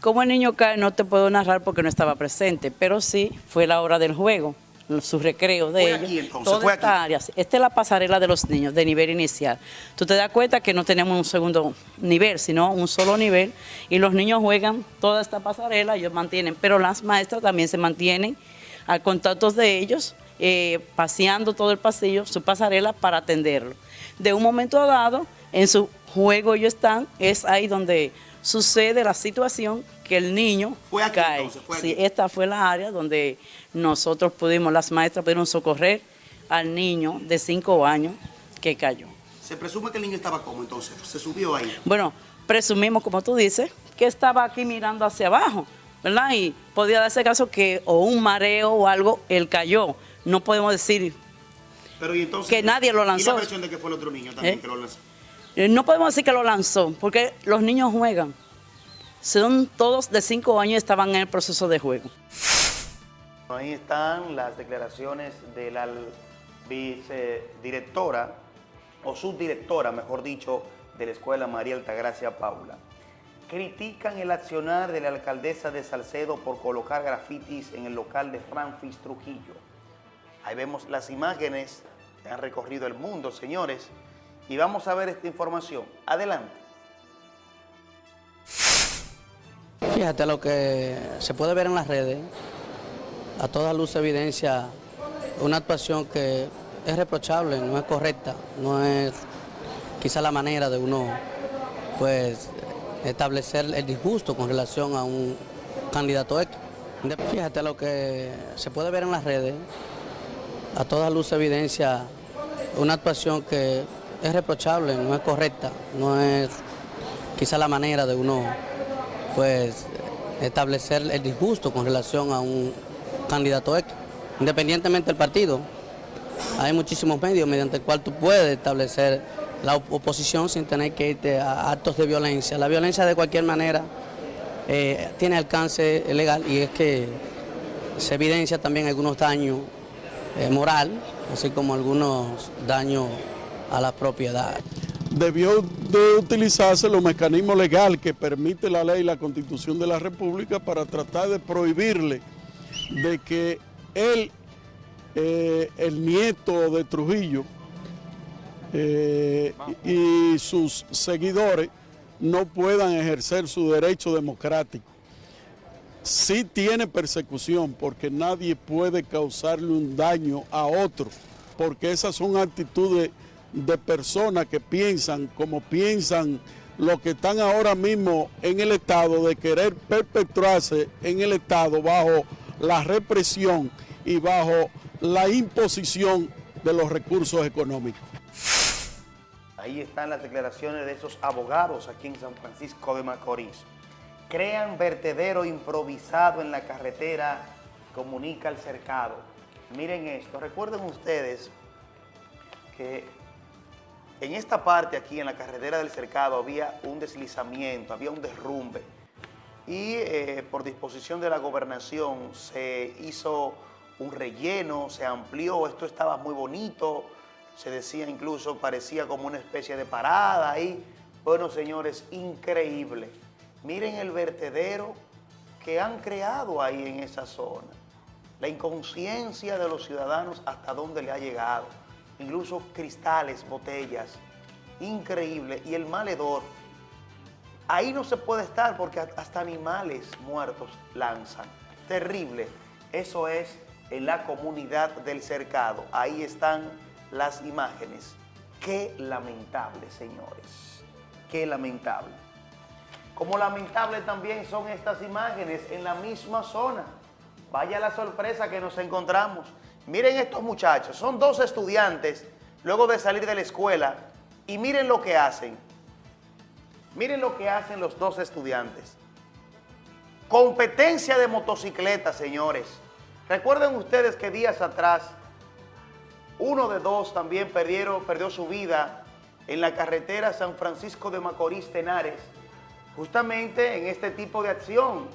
Como el niño cae no te puedo narrar porque no estaba presente, pero sí fue la hora del juego, su recreo de ellos. aquí, entonces, Toda esta área, esta es la pasarela de los niños de nivel inicial. Tú te das cuenta que no tenemos un segundo nivel, sino un solo nivel, y los niños juegan toda esta pasarela, ellos mantienen, pero las maestras también se mantienen al contacto de ellos, eh, paseando todo el pasillo, su pasarela para atenderlo. De un momento dado, en su juego ellos están, es ahí donde sucede la situación que el niño Fue aquí, cae. entonces, fue Sí, aquí. esta fue la área donde nosotros pudimos, las maestras pudieron socorrer al niño de 5 años que cayó. Se presume que el niño estaba como entonces, se subió ahí. Bueno, presumimos, como tú dices, que estaba aquí mirando hacia abajo, ¿verdad? Y podía darse caso que o un mareo o algo, él cayó. No podemos decir, Pero y entonces, Que nadie lo Y lanzó. la versión de que fue el otro niño también ¿Eh? que lo lanzó. Eh, no podemos decir que lo lanzó, porque los niños juegan. Son todos de 5 años estaban en el proceso de juego. Ahí están las declaraciones de la vicedirectora, o subdirectora, mejor dicho, de la escuela María Altagracia Paula. Critican el accionar de la alcaldesa de Salcedo por colocar grafitis en el local de Francis Trujillo. Ahí vemos las imágenes que han recorrido el mundo, señores, y vamos a ver esta información. Adelante. Fíjate lo que se puede ver en las redes, a toda luz evidencia una actuación que es reprochable, no es correcta, no es quizá la manera de uno pues establecer el disgusto con relación a un candidato X. Fíjate lo que se puede ver en las redes, a toda luz evidencia una actuación que es reprochable, no es correcta, no es quizá la manera de uno pues establecer el disgusto con relación a un candidato X. Independientemente del partido, hay muchísimos medios mediante el cual tú puedes establecer la op- oposición sin tener que irte a actos de violencia. La violencia de cualquier manera eh, tiene alcance legal y es que se evidencia también algunos daños eh, moral, así como algunos daños a la propiedad. debió de utilizarse los mecanismos legales que permite la ley y la constitución de la República para tratar de prohibirle de que él, eh, el nieto de Trujillo eh, y sus seguidores no puedan ejercer su derecho democrático. Sí tiene persecución porque nadie puede causarle un daño a otro, porque esas son actitudes de personas que piensan como piensan los que están ahora mismo en el Estado de querer perpetuarse en el Estado bajo la represión y bajo la imposición de los recursos económicos. Ahí están las declaraciones de esos abogados aquí en San Francisco de Macorís. Crean vertedero improvisado en la carretera, comunica el cercado. Miren esto, recuerden ustedes que en esta parte aquí, en la carretera del cercado, había un deslizamiento, había un derrumbe. Y eh, por disposición de la gobernación se hizo un relleno, se amplió, esto estaba muy bonito, se decía incluso, parecía como una especie de parada ahí. Bueno, señores, increíble. Miren el vertedero que han creado ahí en esa zona. La inconsciencia de los ciudadanos hasta dónde le ha llegado. Incluso cristales, botellas. Increíble. Y el maledor. Ahí no se puede estar porque hasta animales muertos lanzan. Terrible. Eso es en la comunidad del cercado. Ahí están las imágenes. Qué lamentable, señores. Qué lamentable. Como lamentable también son estas imágenes en la misma zona. Vaya la sorpresa que nos encontramos. Miren estos muchachos, son dos estudiantes luego de salir de la escuela y miren lo que hacen. Miren lo que hacen los dos estudiantes. Competencia de motocicleta, señores. Recuerden ustedes que días atrás uno de dos también perdió su vida en la carretera San Francisco de Macorís Tenares, justamente en este tipo de acción.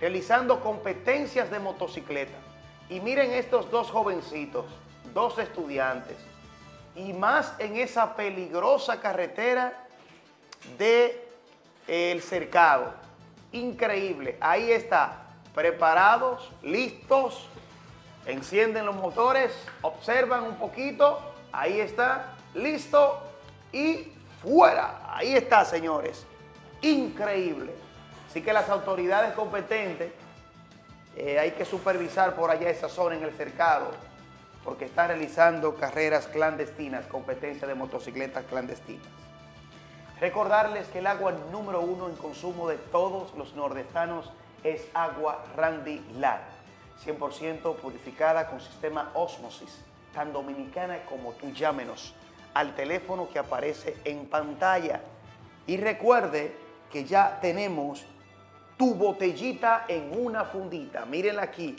realizando competencias de motocicleta. Y miren estos dos jovencitos, dos estudiantes, y más en esa peligrosa carretera de el cercado. Increíble, ahí está, preparados, listos, encienden los motores, observan un poquito, ahí está, listo y fuera. Ahí está, señores. Increíble. Así que las autoridades competentes eh, hay que supervisar por allá esa zona en el cercado porque está realizando carreras clandestinas, competencia de motocicletas clandestinas. Recordarles que el agua número uno en consumo de todos los nordestanos es agua Randy Lar, 100% purificada con sistema Osmosis, tan dominicana como tú llámenos al teléfono que aparece en pantalla. Y recuerde que ya tenemos tu botellita en una fundita. Mírenla aquí,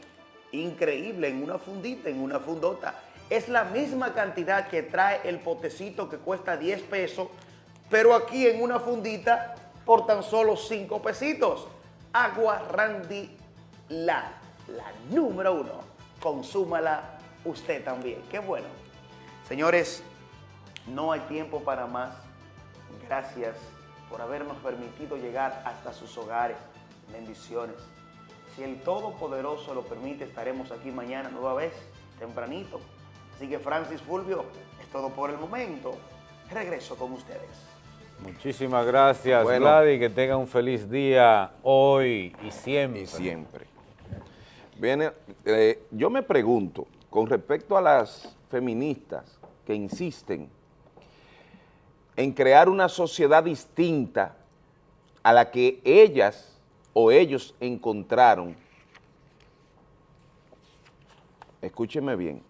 increíble, en una fundita, en una fundota. Es la misma cantidad que trae el potecito que cuesta 10 pesos, pero aquí en una fundita por tan solo 5 pesitos. Agua Randy La, la número uno. Consúmala usted también. Qué bueno. Señores, no hay tiempo para más. Gracias por habernos permitido llegar hasta sus hogares. Bendiciones. Si el Todopoderoso lo permite, estaremos aquí mañana nueva vez, tempranito. Así que Francis Fulvio, es todo por el momento. Regreso con ustedes. Muchísimas gracias, bueno, Gladys. Que tenga un feliz día hoy y siempre. Y siempre. Bien, eh, yo me pregunto, con respecto a las feministas que insisten en crear una sociedad distinta a la que ellas o ellos encontraron, escúcheme bien,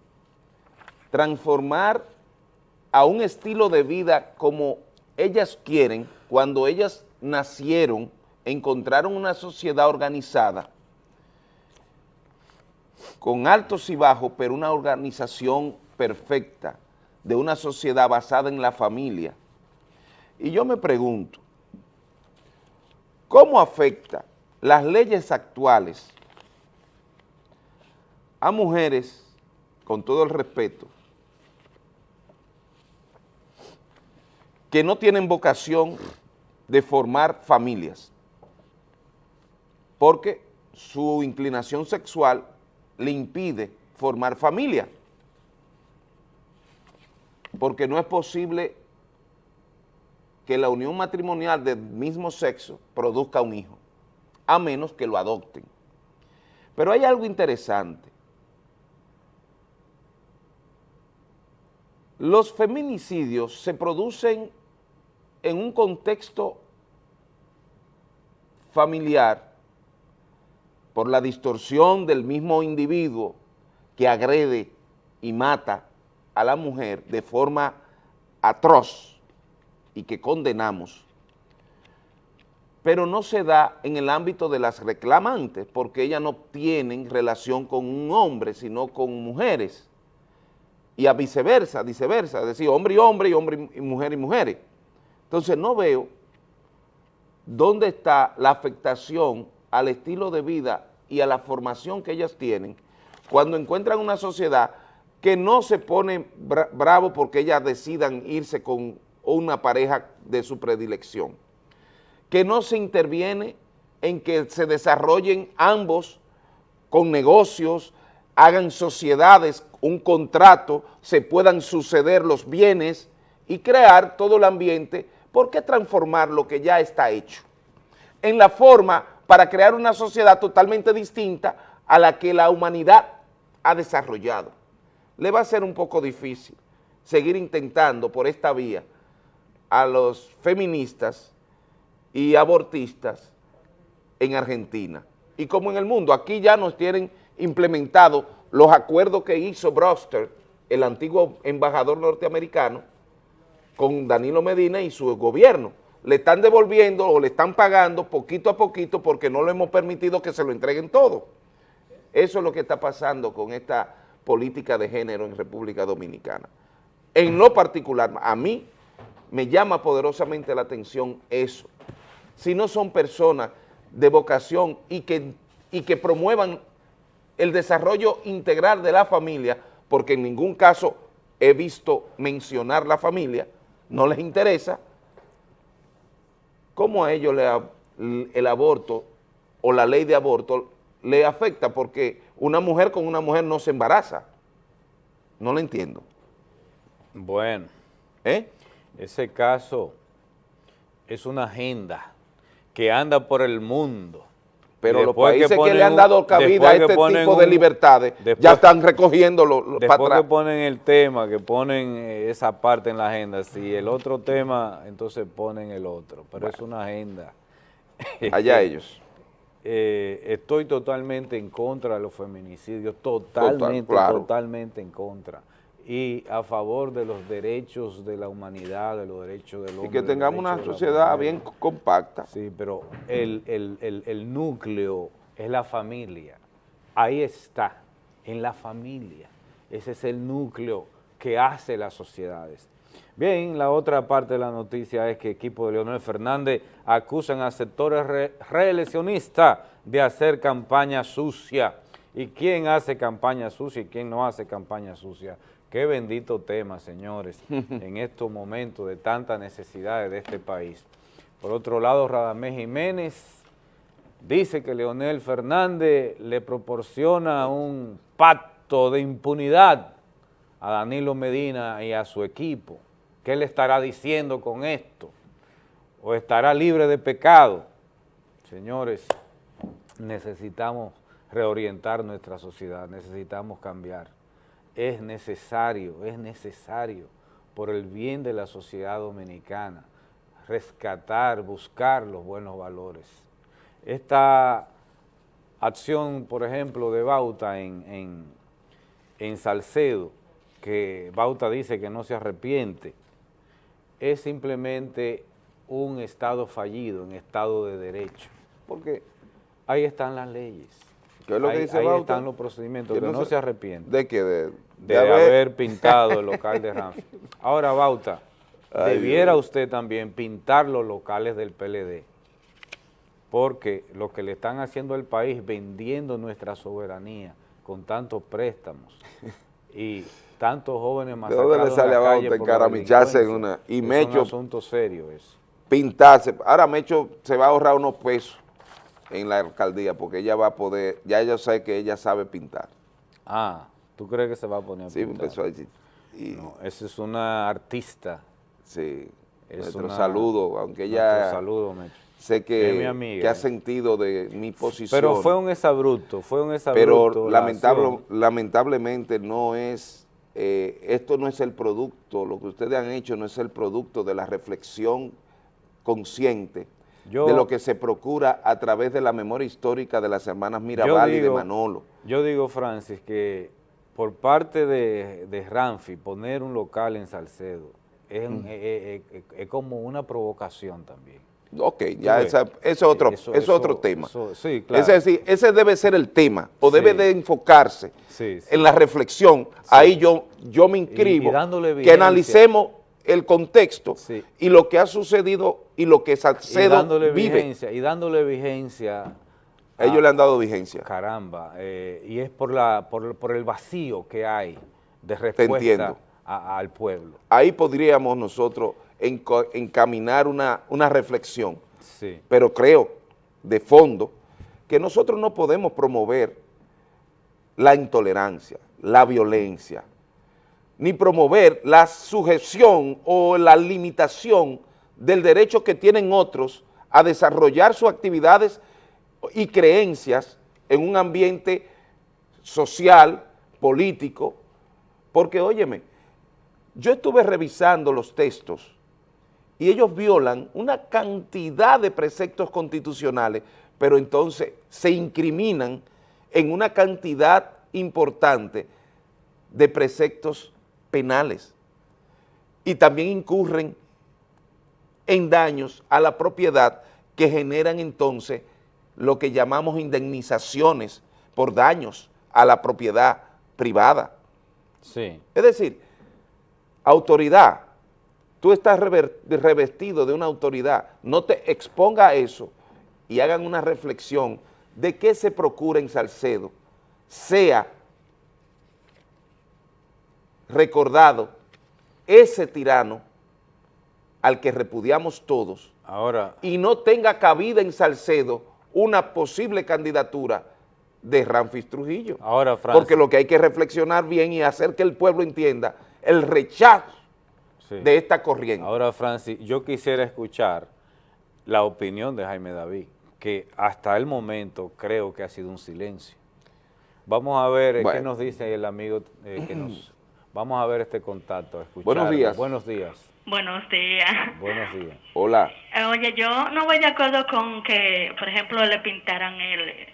transformar a un estilo de vida como ellas quieren, cuando ellas nacieron, encontraron una sociedad organizada, con altos y bajos, pero una organización perfecta, de una sociedad basada en la familia. Y yo me pregunto, ¿cómo afecta las leyes actuales a mujeres, con todo el respeto, que no tienen vocación de formar familias, porque su inclinación sexual le impide formar familia, porque no es posible que la unión matrimonial del mismo sexo produzca un hijo a menos que lo adopten. Pero hay algo interesante. Los feminicidios se producen en un contexto familiar por la distorsión del mismo individuo que agrede y mata a la mujer de forma atroz y que condenamos pero no se da en el ámbito de las reclamantes, porque ellas no tienen relación con un hombre, sino con mujeres, y a viceversa, viceversa, es decir, hombre y hombre, y hombre y mujer y mujeres. Entonces no veo dónde está la afectación al estilo de vida y a la formación que ellas tienen cuando encuentran una sociedad que no se pone bravo porque ellas decidan irse con una pareja de su predilección que no se interviene en que se desarrollen ambos con negocios, hagan sociedades, un contrato, se puedan suceder los bienes y crear todo el ambiente. ¿Por qué transformar lo que ya está hecho? En la forma para crear una sociedad totalmente distinta a la que la humanidad ha desarrollado. Le va a ser un poco difícil seguir intentando por esta vía a los feministas y abortistas en Argentina. Y como en el mundo, aquí ya nos tienen implementado los acuerdos que hizo Broster, el antiguo embajador norteamericano, con Danilo Medina y su gobierno. Le están devolviendo o le están pagando poquito a poquito porque no le hemos permitido que se lo entreguen todo. Eso es lo que está pasando con esta política de género en República Dominicana. En lo particular, a mí me llama poderosamente la atención eso si no son personas de vocación y que y que promuevan el desarrollo integral de la familia, porque en ningún caso he visto mencionar la familia, no les interesa, ¿cómo a ellos le, el aborto o la ley de aborto le afecta? Porque una mujer con una mujer no se embaraza. No lo entiendo. Bueno, ¿Eh? ese caso es una agenda que anda por el mundo. Pero los países que, le han dado cabida a este tipo de libertades ya están recogiendo Después que ponen el tema, que ponen eh, esa parte en la agenda, si el otro tema, entonces ponen el otro, pero es una agenda. [LAUGHS] Allá [LAUGHS] ellos. Eh, estoy totalmente en contra de los feminicidios, totalmente, totalmente en contra y a favor de los derechos de la humanidad, de los derechos del hombre. Y que tengamos una sociedad bien compacta. Sí, pero el, el, núcleo es la familia. Ahí está, en la familia. Ese es el núcleo que hace las sociedades. Bien, la otra parte de la noticia es que equipo de Leonel Fernández acusan a sectores reeleccionistas de hacer campaña sucia. ¿Y quién hace campaña sucia y quién no hace campaña sucia? Qué bendito tema, señores, [LAUGHS] en estos momentos de tantas necesidades de este país. Por otro lado, Radamés Jiménez dice que Leonel Fernández le proporciona un pacto de impunidad a Danilo Medina y a su equipo. ¿Qué le estará diciendo con esto? ¿O estará libre de pecado? Señores, necesitamos reorientar nuestra sociedad, necesitamos cambiar es necesario, es necesario por el bien de la sociedad dominicana, rescatar, buscar los buenos valores. Esta acción, por ejemplo, de Bauta en, en, Salcedo, que Bauta dice que no se arrepiente, es simplemente un Estado fallido, un Estado de Derecho, porque ahí están las leyes. ¿Qué es lo que dice ahí están los procedimientos, que, no, se, arrepiente. ¿De qué? De, de, haber... pintado el local de Ramfi. Ahora, Bauta, debiera usted también pintar los locales del PLD, porque lo que le están haciendo al país, vendiendo nuestra soberanía con tantos préstamos [LAUGHS] y tantos jóvenes masacrados ¿De dónde le sale a Bauta encaramicharse en una... Y es un asunto serio eso. Pintarse. Ahora Mecho se va a ahorrar unos pesos en la alcaldía porque ella va a poder, ya ella sabe que ella sabe pintar. Ah, ¿Tú crees que se va a poner a Sí, empezó a decir. No, esa es una artista. Sí, es nuestro saludo, aunque ella... saludo, Sé que, que ha sentido de mi posición. Pero fue un exabrupto, fue un exabrupto. Pero lamentable, lamentablemente no es, eh, esto no es el producto, lo que ustedes han hecho no es el producto de la reflexión consciente de lo que se procura a través de la memoria histórica de las hermanas Mirabal y de Manolo. Yo digo, Francis, que por parte de, de Ramfi poner un local en Salcedo es, es, como una provocación también. Ok, ya esa, es otro, es otro tema. sí, claro. Es decir, ese debe ser el tema, o debe de enfocarse en la reflexión. Ahí yo, yo me inscribo, que analicemos el contexto y lo que ha sucedido y lo que Salcedo y dándole vive. Vigencia, y dándole vigencia ellos le han dado vigencia. Caramba, eh, y es por, la, por, el vacío que hay de respuesta al pueblo. Ahí podríamos nosotros encaminar una, una reflexión, sí. pero creo de fondo que nosotros no podemos promover la intolerancia, la violencia, ni promover la sujeción o la limitación del derecho que tienen otros a desarrollar sus actividades y creencias en un ambiente social, político, porque óyeme, yo estuve revisando los textos y ellos violan una cantidad de preceptos constitucionales, pero entonces se incriminan en una cantidad importante de preceptos penales y también incurren en daños a la propiedad que generan entonces lo que llamamos indemnizaciones por daños a la propiedad privada. Sí. Es decir, autoridad, tú estás revestido de una autoridad, no te exponga a eso y hagan una reflexión de que se procura en Salcedo sea recordado ese tirano al que repudiamos todos Ahora, y no tenga cabida en Salcedo una posible candidatura de Ramfis Trujillo. Ahora, Francis. Porque lo que hay que reflexionar bien y hacer que el pueblo entienda el rechazo Sí. de esta corriente. Ahora, Francis, yo quisiera escuchar la opinión de Jaime David, que hasta el momento creo que ha sido un silencio. Vamos a ver eh, qué nos dice el amigo eh, que nos... [CLEARS THROAT] Vamos a ver este contacto. Buenos días. Buenos días. Buenos días. Buenos días. Hola. Eh, Oye, yo no voy de acuerdo con que, por ejemplo, le pintaran el,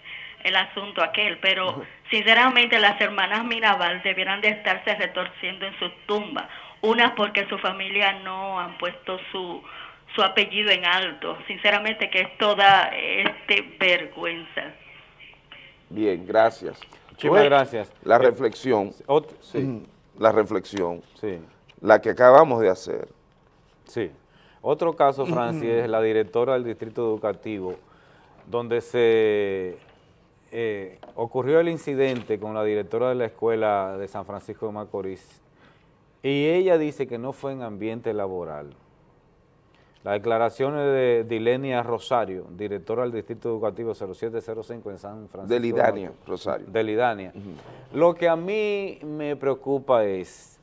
el asunto a aquel, pero sinceramente las hermanas Mirabal debieran de estarse retorciendo en su tumba. Unas porque su familia no han puesto su, su apellido en alto. Sinceramente que esto da este, vergüenza. Bien, gracias. Muchísimas Fue gracias. La Eh, reflexión, sí, la reflexión, sí, la que acabamos de hacer. Sí. Otro caso, Francis, es la directora del distrito educativo, donde se eh, ocurrió el incidente con la directora de la escuela de San Francisco de Macorís, y ella dice que no fue en ambiente laboral. Las declaraciones de Dilenia Rosario, directora del Distrito Educativo 0705 en San Francisco. De Lidania. Rosario. De Lidania. Lo que a mí me preocupa es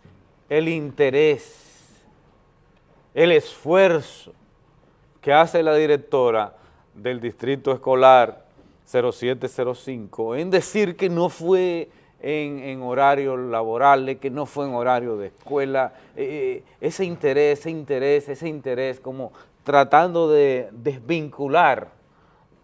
el interés, el esfuerzo que hace la directora del Distrito Escolar 0705 en decir que no fue en, en horario laboral, que no fue en horario de escuela, eh, ese interés, ese interés, ese interés, como tratando de desvincular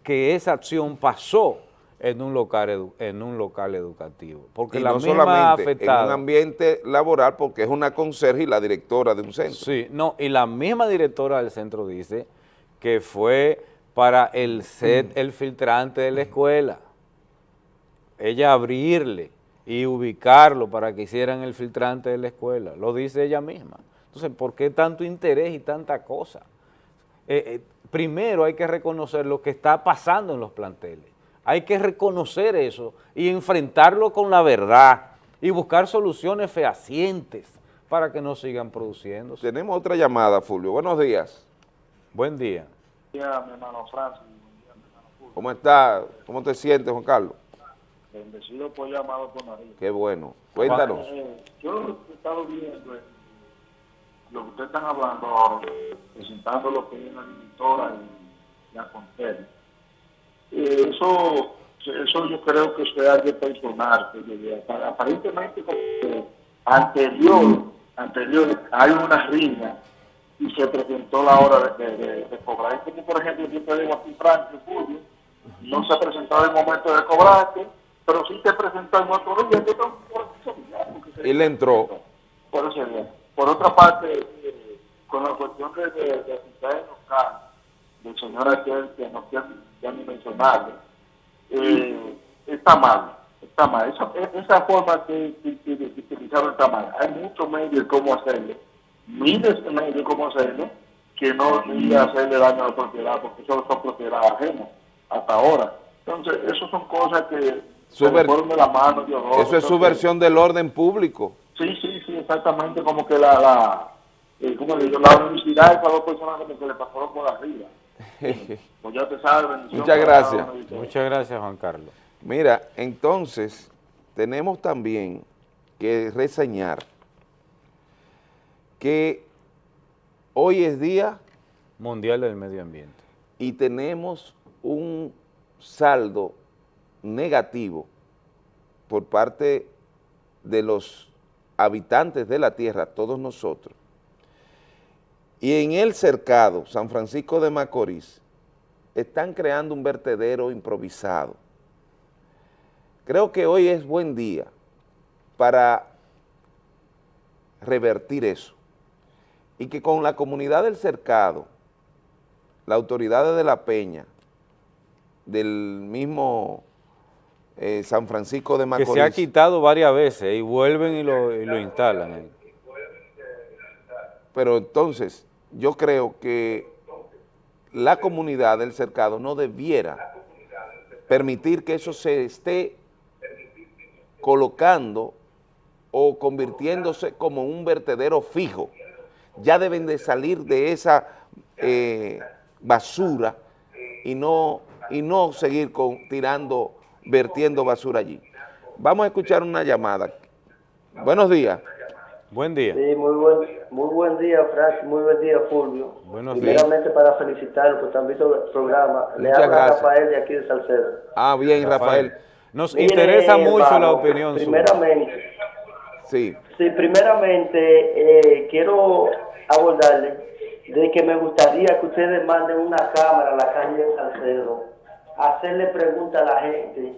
que esa acción pasó en un local, edu- en un local educativo. Porque y la no misma solamente en un ambiente laboral, porque es una conserje y la directora de un centro. Sí, no, y la misma directora del centro dice que fue para el set, el filtrante de la escuela. Ella abrirle y ubicarlo para que hicieran el filtrante de la escuela. Lo dice ella misma. Entonces, ¿por qué tanto interés y tanta cosa? Eh, eh, primero hay que reconocer lo que está pasando en los planteles. Hay que reconocer eso y enfrentarlo con la verdad y buscar soluciones fehacientes para que no sigan produciéndose. Tenemos otra llamada, Fulvio. Buenos días. Buen día. día, mi hermano Francis. ¿Cómo está? ¿Cómo te sientes, Juan Carlos? Bendecido por llamado por María. Qué bueno. Cuéntanos. Eh, yo lo que he estado viendo es lo que ustedes están hablando ahora, presentando lo que es la directora y la Contel. Eh, eso, eso yo creo que es algo personal. Aparentemente, anterior, anterior, hay una riña y se presentó la hora de, de, de- de cobrar. Es como, por ejemplo, yo te digo aquí, Francis, Julio, no se ha presentado el momento de cobrarte, pero sí te presentó en otro día. Yo tengo Y le entró. por eso. Por otra parte, eh, con la cuestión de, de, de asistentes locales, del señor aquel que no quiero mencionarle, eh, está mal, está mal. Esa, esa forma que, que, que- que utilizaron está mal. Hay muchos medios de cómo hacerlo, miles de medios de cómo hacerlo, que no ir a hacerle daño a la propiedad, porque eso son propiedad ajena hasta ahora. Entonces, eso son cosas que se de la mano. Dios, Eso es entonces, subversión del orden público. Sí, sí, sí, exactamente, como que la, la, eh, ¿cómo digo? la universidad, esas dos personas como que le pasaron por arriba. [LAUGHS] Pues ya te sabes, bendición Muchas gracias. Muchas gracias, Juan Carlos. Mira, entonces, tenemos también que reseñar que hoy es día Mundial del Medio Ambiente. y tenemos un saldo negativo por parte de los habitantes de la tierra, todos nosotros. Y en el cercado, San Francisco de Macorís, están creando un vertedero improvisado. Creo que hoy es buen día para revertir eso y que con la comunidad del cercado, las autoridades de La Peña, del mismo eh, San Francisco de Que Macorís, se ha quitado varias veces y vuelven y lo, y lo instalan. Pero entonces yo creo que la comunidad del cercado no debiera permitir que eso se esté colocando o convirtiéndose como un vertedero fijo. Ya deben de salir de esa eh, basura y no, y no seguir con, tirando, vertiendo basura allí. Vamos a escuchar una llamada. Buenos días. Buen día. Sí, muy buen, muy buen día, Francis, muy buen día, Fulvio. Buenos Primeramente para felicitarlo porque han visto el programa. Le Muchas habla gracias. Rafael de aquí de Salcedo. Ah, bien, Rafael. Nos interesa mucho la opinión. Primeramente, Sí. sí, primeramente eh, quiero abordarle de que me gustaría que ustedes manden una cámara a la calle de Salcedo, hacerle preguntas a la gente,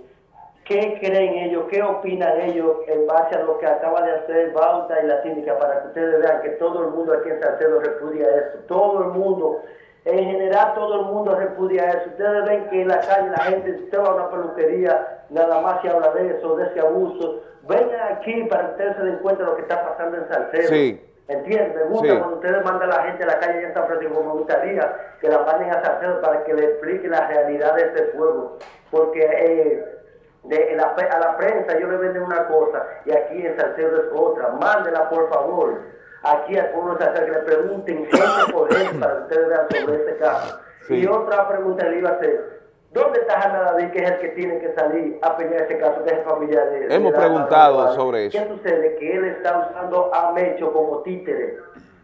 qué creen ellos, qué opinan ellos en base a lo que acaba de hacer Bauta y la síndica, para que ustedes vean que todo el mundo aquí en Salcedo repudia eso, todo el mundo, en general todo el mundo repudia eso. Ustedes ven que en la calle la gente, si usted va a una peluquería, nada más se habla de eso, de ese abuso. Vengan aquí para que ustedes se den cuenta de lo que está pasando en Salcedo. Sí. ¿Entiendes? Me gusta Sí. cuando ustedes mandan a la gente a la calle de San Francisco. Me gustaría que la manden a Salcedo para que le explique la realidad de este pueblo. Porque eh, de la a la prensa yo le venden una cosa y aquí en Salcedo es otra. Mándela, por favor. Aquí al pueblo de que le pregunten gente por gente para que ustedes vean sobre este caso. Sí. Y otra pregunta le iba a hacer. ¿Dónde está Jaime David, que es el que tiene que salir a pelear este caso, que es familiar de... Hemos preguntado sobre eso. ¿Qué sucede? Que él está usando a Mecho como títere.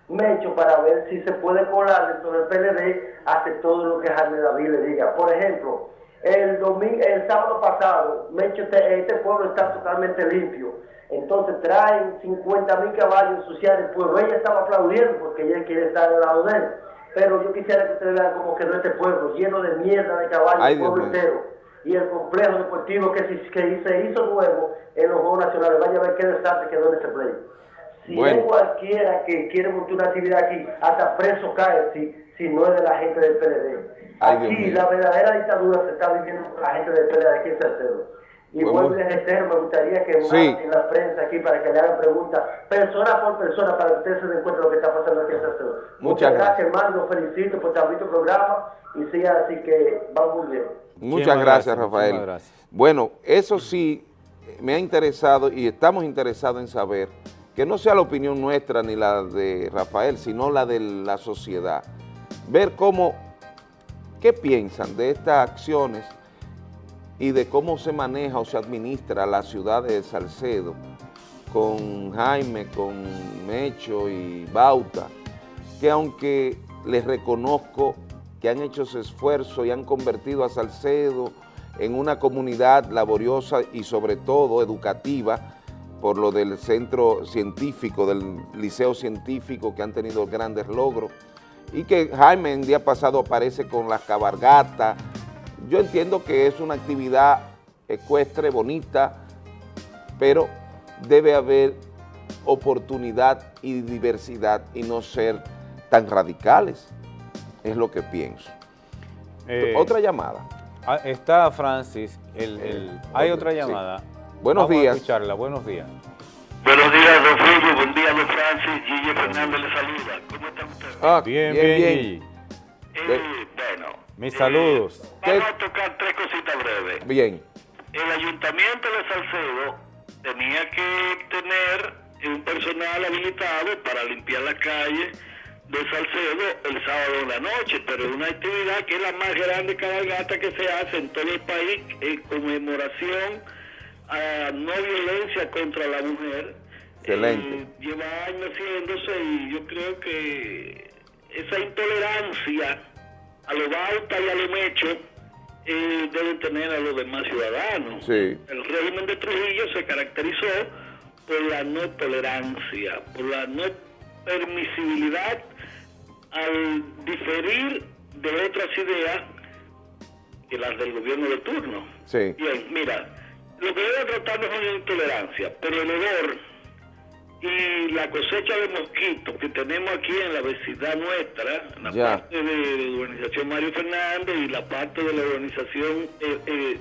Mecho para ver si se puede colar dentro del PLD, hace todo lo que Jaime David le diga. Por ejemplo, el domingo, el sábado pasado, Mecho, te- este pueblo está totalmente limpio. Entonces traen 50 mil caballos ensuciar el pueblo. Ella estaba aplaudiendo porque ella quiere estar al lado de él. Pero yo quisiera que ustedes vean cómo quedó este pueblo, lleno de mierda de caballos, el pueblo entero y el complejo deportivo que se, que se hizo nuevo en los Juegos Nacionales. Vaya a ver qué desastre quedó en ese play. Si Bueno. cualquiera que quiere montar una actividad aquí, hasta preso cae si, si no es de la gente del PLD. Aquí la verdadera dictadura se está viviendo con la gente del PLD aquí en Salcedo. Y Pues vuelvo les reitero, me gustaría que Sí. manden la prensa aquí para que le hagan preguntas, persona por persona, para que ustedes se den cuenta de lo que está pasando aquí en Salcedo. Muchas gracias, hermano, los felicito por visto el programa y siga así que va muy bien. Muchas gracias, gracias, Rafael. gracias. Bueno, eso sí me ha interesado y estamos interesados en saber que no sea la opinión nuestra ni la de Rafael, sino la de la sociedad. Ver cómo, qué piensan de estas acciones y de cómo se maneja o se administra la ciudad de Salcedo con Jaime, con Mecho y Bauta, que aunque les reconozco que han hecho ese esfuerzo y han convertido a Salcedo en una comunidad laboriosa y sobre todo educativa por lo del centro científico, del liceo científico que han tenido grandes logros y que Jaime en día pasado aparece con las cabargatas. Yo entiendo que es una actividad ecuestre, bonita, pero debe haber oportunidad y diversidad y no ser tan radicales, es lo que pienso. Eh, Otra llamada. ah, Está Francis, el, el- hay otra sí. llamada. Buenos Vamos días. A escucharla. Buenos días. Buenos días, don Fulvio. Buen día, don Francis. Gigi Fernández le saluda. ¿Cómo Ah, Bien, bien, bueno, Mis saludos. vamos a tocar tres cositas breves. Bien, El ayuntamiento de Salcedo tenía que tener un personal habilitado para limpiar la calle de Salcedo el sábado en la noche, pero es una actividad que es la más grande cabalgata que se hace en todo el país en conmemoración a no violencia contra la mujer. excelente. Eh, lleva años haciéndose y yo creo que esa intolerancia a lo bauta y a lo mecho eh, deben tener a los demás ciudadanos. Sí. El régimen de Trujillo se caracterizó por la no tolerancia, por la no permisibilidad al diferir de otras ideas que las del gobierno de turno. Sí. Bien, mira, lo que debe tratarnos es una intolerancia, pero el hedor y la cosecha de mosquitos que tenemos aquí en la vecindad nuestra, en la Ya. parte de la urbanización Mario Fernández y la parte de la urbanización eh, eh,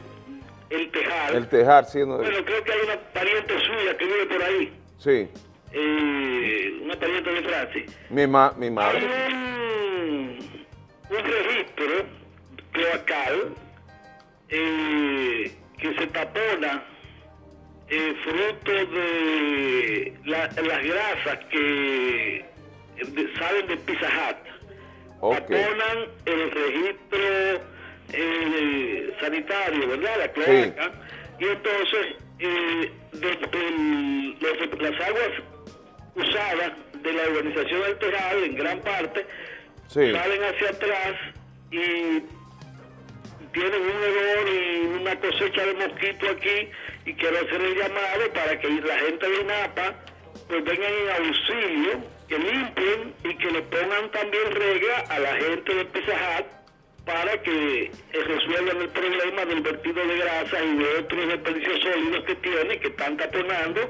El Tejar. El tejar siendo... Bueno, creo que hay una pariente suya que vive por ahí, Sí, eh, una pariente de Francis. mi, ma, mi madre. Hay un, un registro cloacal eh, que se tapona eh, fruto de las grasas que salen de Pizza Hut. Taponan el registro eh, sanitario, ¿verdad? La cloaca. Y entonces, eh, las aguas usadas de la urbanización alterada, en gran parte, salen hacia atrás y tienen un hedor y una cosecha de mosquito aquí y quiero hacer el llamado para que la gente de Napa pues vengan en auxilio, que limpien y que le pongan también regla a la gente de Pizza para que eh, resuelvan el problema del vertido de grasa y de otros desperdicios sólidos que tiene, que están taponando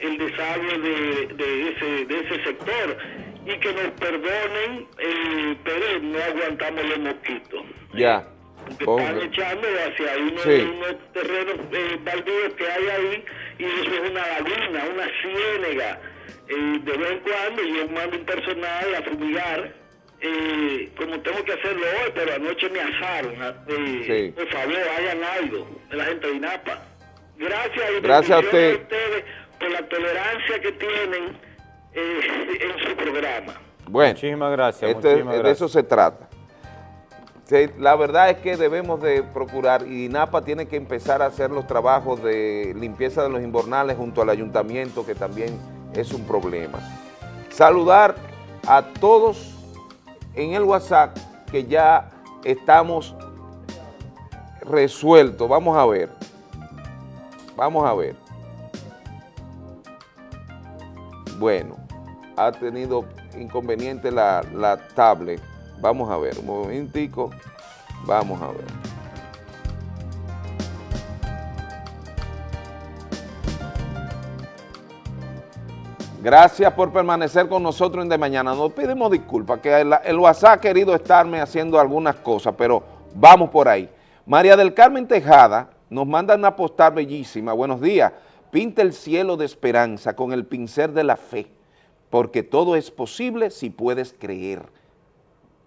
el desagüe de, ese, de ese sector y que nos perdonen, eh, pero no aguantamos los mosquitos. Ya. Porque están echando hacia unos, terrenos eh, baldíos que hay ahí y eso es una laguna, una ciénega. Eh, de vez en cuando yo mando un personal a fumigar eh, como tengo que hacerlo hoy, pero anoche me asaron. Eh, Por favor, hagan algo de la gente de INAPA. Gracias, y Gracias a, usted. ustedes por la tolerancia que tienen eh, en su programa. Bueno, muchísimas gracias. Este, de eso se trata. La verdad es que debemos de procurar, y INAPA tiene que empezar a hacer los trabajos de limpieza de los invernales junto al ayuntamiento, que también es un problema. Saludar a todos en el WhatsApp que ya estamos resueltos. Vamos a ver. Vamos a ver. Bueno, ha tenido inconveniente la, la tablet. Vamos a ver, un momentico. Vamos a ver. Gracias por permanecer con nosotros en De Mañana. Nos pedimos disculpas, que el, WhatsApp ha querido estarme haciendo algunas cosas, pero vamos por ahí. María del Carmen Tejada nos manda una postal bellísima. Buenos días. Pinta el cielo de esperanza con el pincel de la fe, porque todo es posible si puedes creer.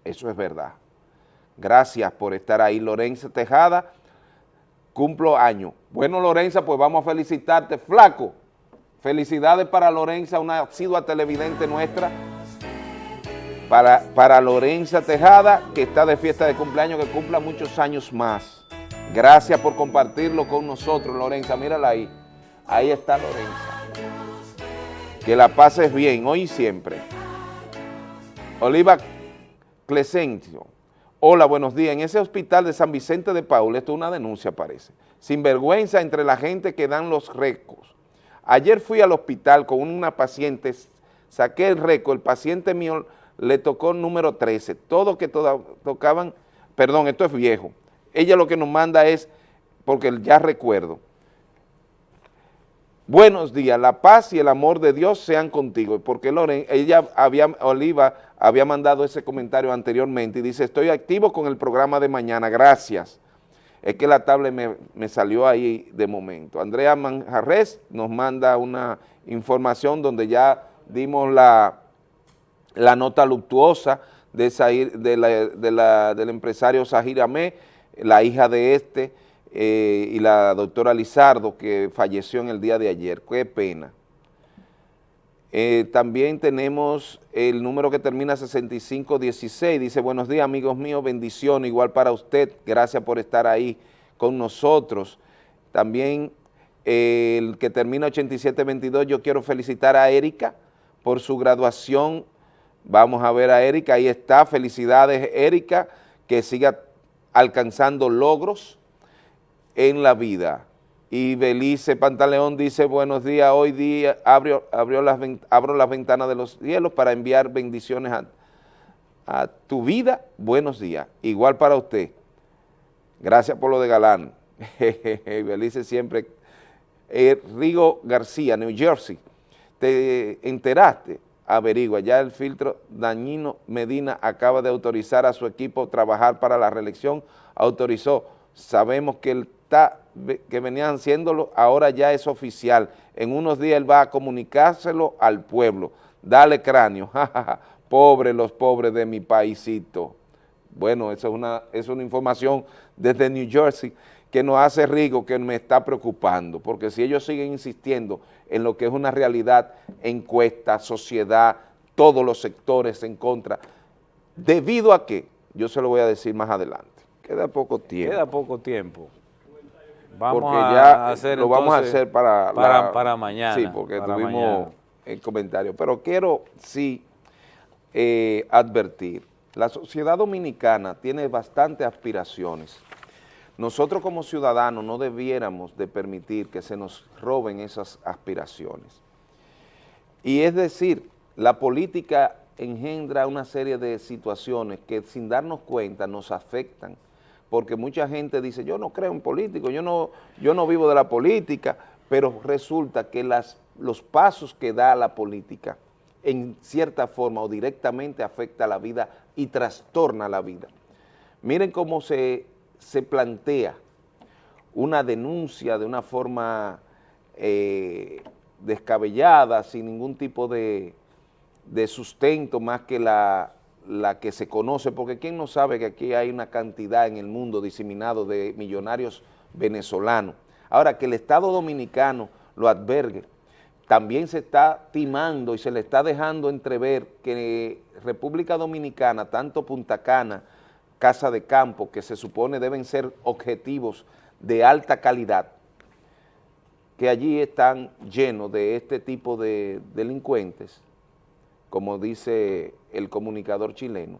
Eso es verdad. Gracias por estar ahí. Lorenza Tejada, cumplo año. Bueno, Lorenza, pues vamos a felicitarte. Flaco, Felicidades para Lorenza, una asidua televidente nuestra. Para, para Lorenza Tejada, que está de fiesta de cumpleaños, que cumpla muchos años más. Gracias por compartirlo con nosotros, Lorenza. Mírala ahí. Ahí está Lorenza. Que la pases bien, hoy y siempre. Oliva Clesencio. Hola, buenos días. En ese hospital de San Vicente de Paul, esto es una denuncia, parece. Sin vergüenza entre la gente que dan los recos Ayer fui al hospital con una paciente, saqué el récord, el paciente mío le tocó número 13, todos que tocaban, perdón, esto es viejo. Ella lo que nos manda es, porque ya recuerdo, buenos días, la paz y el amor de Dios sean contigo, porque Loren, ella había, Oliva había mandado ese comentario anteriormente y dice, estoy activo con el programa de mañana, gracias. Es que la tablet me, salió ahí de momento. Andrea Manjarres nos manda una información donde ya dimos la, la nota luctuosa de, del empresario Sahir Amé, la hija de este, eh, y la doctora Lizardo, que falleció en el día de ayer. Qué pena. Eh, también tenemos el número que termina 6516, dice, buenos días amigos míos, bendición, igual para usted, gracias por estar ahí con nosotros. También eh, el que termina 8722, yo quiero felicitar a Erika por su graduación, vamos a ver a Erika, ahí está, felicidades Erika, que siga alcanzando logros en la vida. Y Belice Pantaleón dice, buenos días, hoy día abrió las, abro las ventanas de los cielos para enviar bendiciones a, tu vida, buenos días. Igual para usted. Gracias por lo de Galán. [LAUGHS] Belice siempre. Eh, Rigo García, New Jersey. ¿Te enteraste? Averigua, ya el filtro Dañino Medina acaba de autorizar a su equipo trabajar para la reelección. Autorizó. Sabemos que el que venían haciéndolo, ahora ya es oficial. En unos días él va a comunicárselo al pueblo. Dale cráneo, [LAUGHS] pobre los pobres de mi paisito. Bueno, esa es una, es una información desde New Jersey. que nos hace rico, que me está preocupando, porque si ellos siguen insistiendo en lo que es una realidad, encuesta, sociedad, todos los sectores en contra, debido a que, yo se lo voy a decir más adelante, queda poco tiempo. Queda poco tiempo. Vamos porque a ya hacer lo vamos a hacer para, para, la- para mañana. Sí, porque tuvimos mañana. el comentario. Pero quiero sí eh, advertir, la sociedad dominicana tiene bastantes aspiraciones. Nosotros como ciudadanos no debiéramos de permitir que se nos roben esas aspiraciones. Y es decir, la política engendra una serie de situaciones que sin darnos cuenta nos afectan, porque mucha gente dice, yo no creo en político, yo no, yo no vivo de la política, pero resulta que los pasos que da la política en cierta forma o directamente afecta la vida y trastorna la vida. Miren cómo se, se plantea una denuncia de una forma eh, descabellada, sin ningún tipo de, de sustento más que la, la que se conoce, porque quién no sabe que aquí hay una cantidad en el mundo diseminado de millonarios venezolanos. Ahora, que el Estado Dominicano lo advergue, también se está timando y se le está dejando entrever que República Dominicana, tanto Punta Cana, Casa de Campo, que se supone deben ser objetivos de alta calidad, que allí están llenos de este tipo de delincuentes, como dice el comunicador chileno,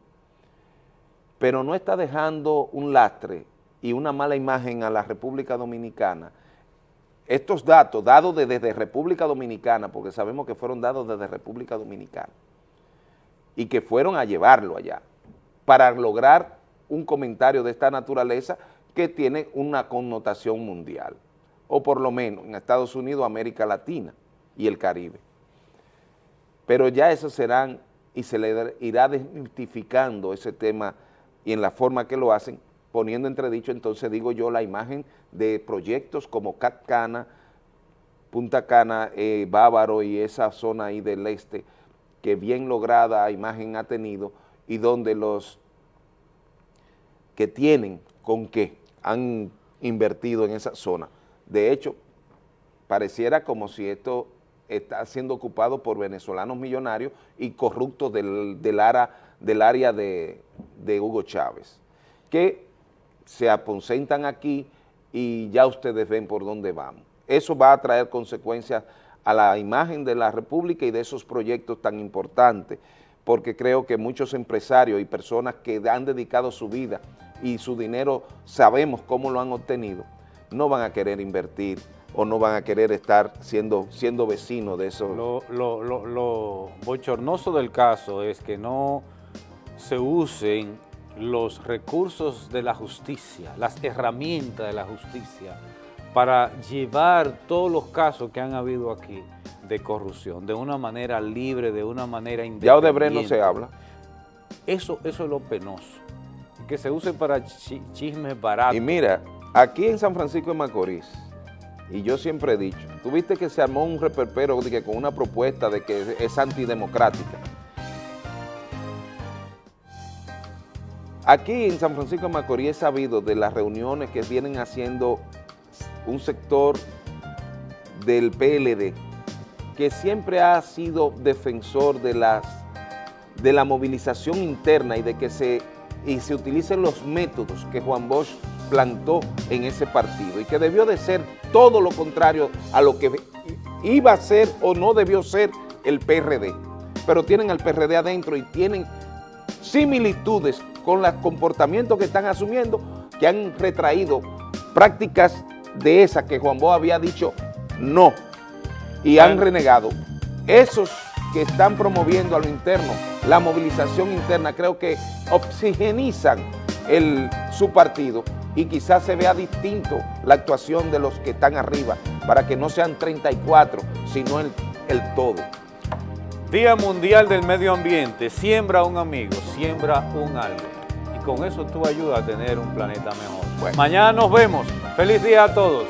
pero no está dejando un lastre y una mala imagen a la República Dominicana. Estos datos, dados de- desde República Dominicana, porque sabemos que fueron dados desde República Dominicana, y que fueron a llevarlo allá, para lograr un comentario de esta naturaleza que tiene una connotación mundial, o por lo menos en Estados Unidos, América Latina y el Caribe pero ya eso serán y se le irá desmitificando ese tema y en la forma que lo hacen, poniendo entredicho, entonces digo yo, la imagen de proyectos como Catcana, Punta Cana, eh, Bávaro y esa zona ahí del este, que bien lograda imagen ha tenido y donde los que tienen con qué han invertido en esa zona. De hecho, pareciera como si esto está siendo ocupado por venezolanos millonarios y corruptos del, del, ara- del área de, de Hugo Chávez, que se aposentan aquí y ya ustedes ven por dónde vamos. Eso va a traer consecuencias a la imagen de la República y de esos proyectos tan importantes, porque creo que muchos empresarios y personas que han dedicado su vida y su dinero, sabemos cómo lo han obtenido, no van a querer invertir o no van a querer estar siendo, siendo vecinos de esos. Lo, lo- lo- lo bochornoso del caso es que no se usen los recursos de la justicia, las herramientas de la justicia para llevar todos los casos que han habido aquí de corrupción de una manera libre, de una manera independiente. Ya Odebrecht no se habla. Eso, eso es lo penoso, que se use para chi- chismes baratos. Y mira, aquí en San Francisco de Macorís, y yo siempre he dicho, tuviste que se armó un reperpero que con una propuesta de que es antidemocrática. Aquí en San Francisco de Macorís he sabido de las reuniones que vienen haciendo un sector del PLD que siempre ha sido defensor de, las, de la movilización interna y de que se, y se utilicen los métodos que Juan Bosch plantó en ese partido y que debió de ser todo lo contrario a lo que iba a ser o no debió ser el PRD. Pero tienen al PRD adentro y tienen similitudes con los comportamientos que están asumiendo que han retraído prácticas de esas que Juan Bosch había dicho no y han renegado. Esos que están promoviendo a lo interno, la movilización interna, creo que oxigenizan el, su partido y quizás se vea distinto la actuación de los que están arriba para que no sean 34, sino el, el todo. Día Mundial del Medio Ambiente, siembra un amigo, siembra un árbol. Y con eso tú ayudas a tener un planeta mejor. Mañana nos vemos. Feliz día a todos.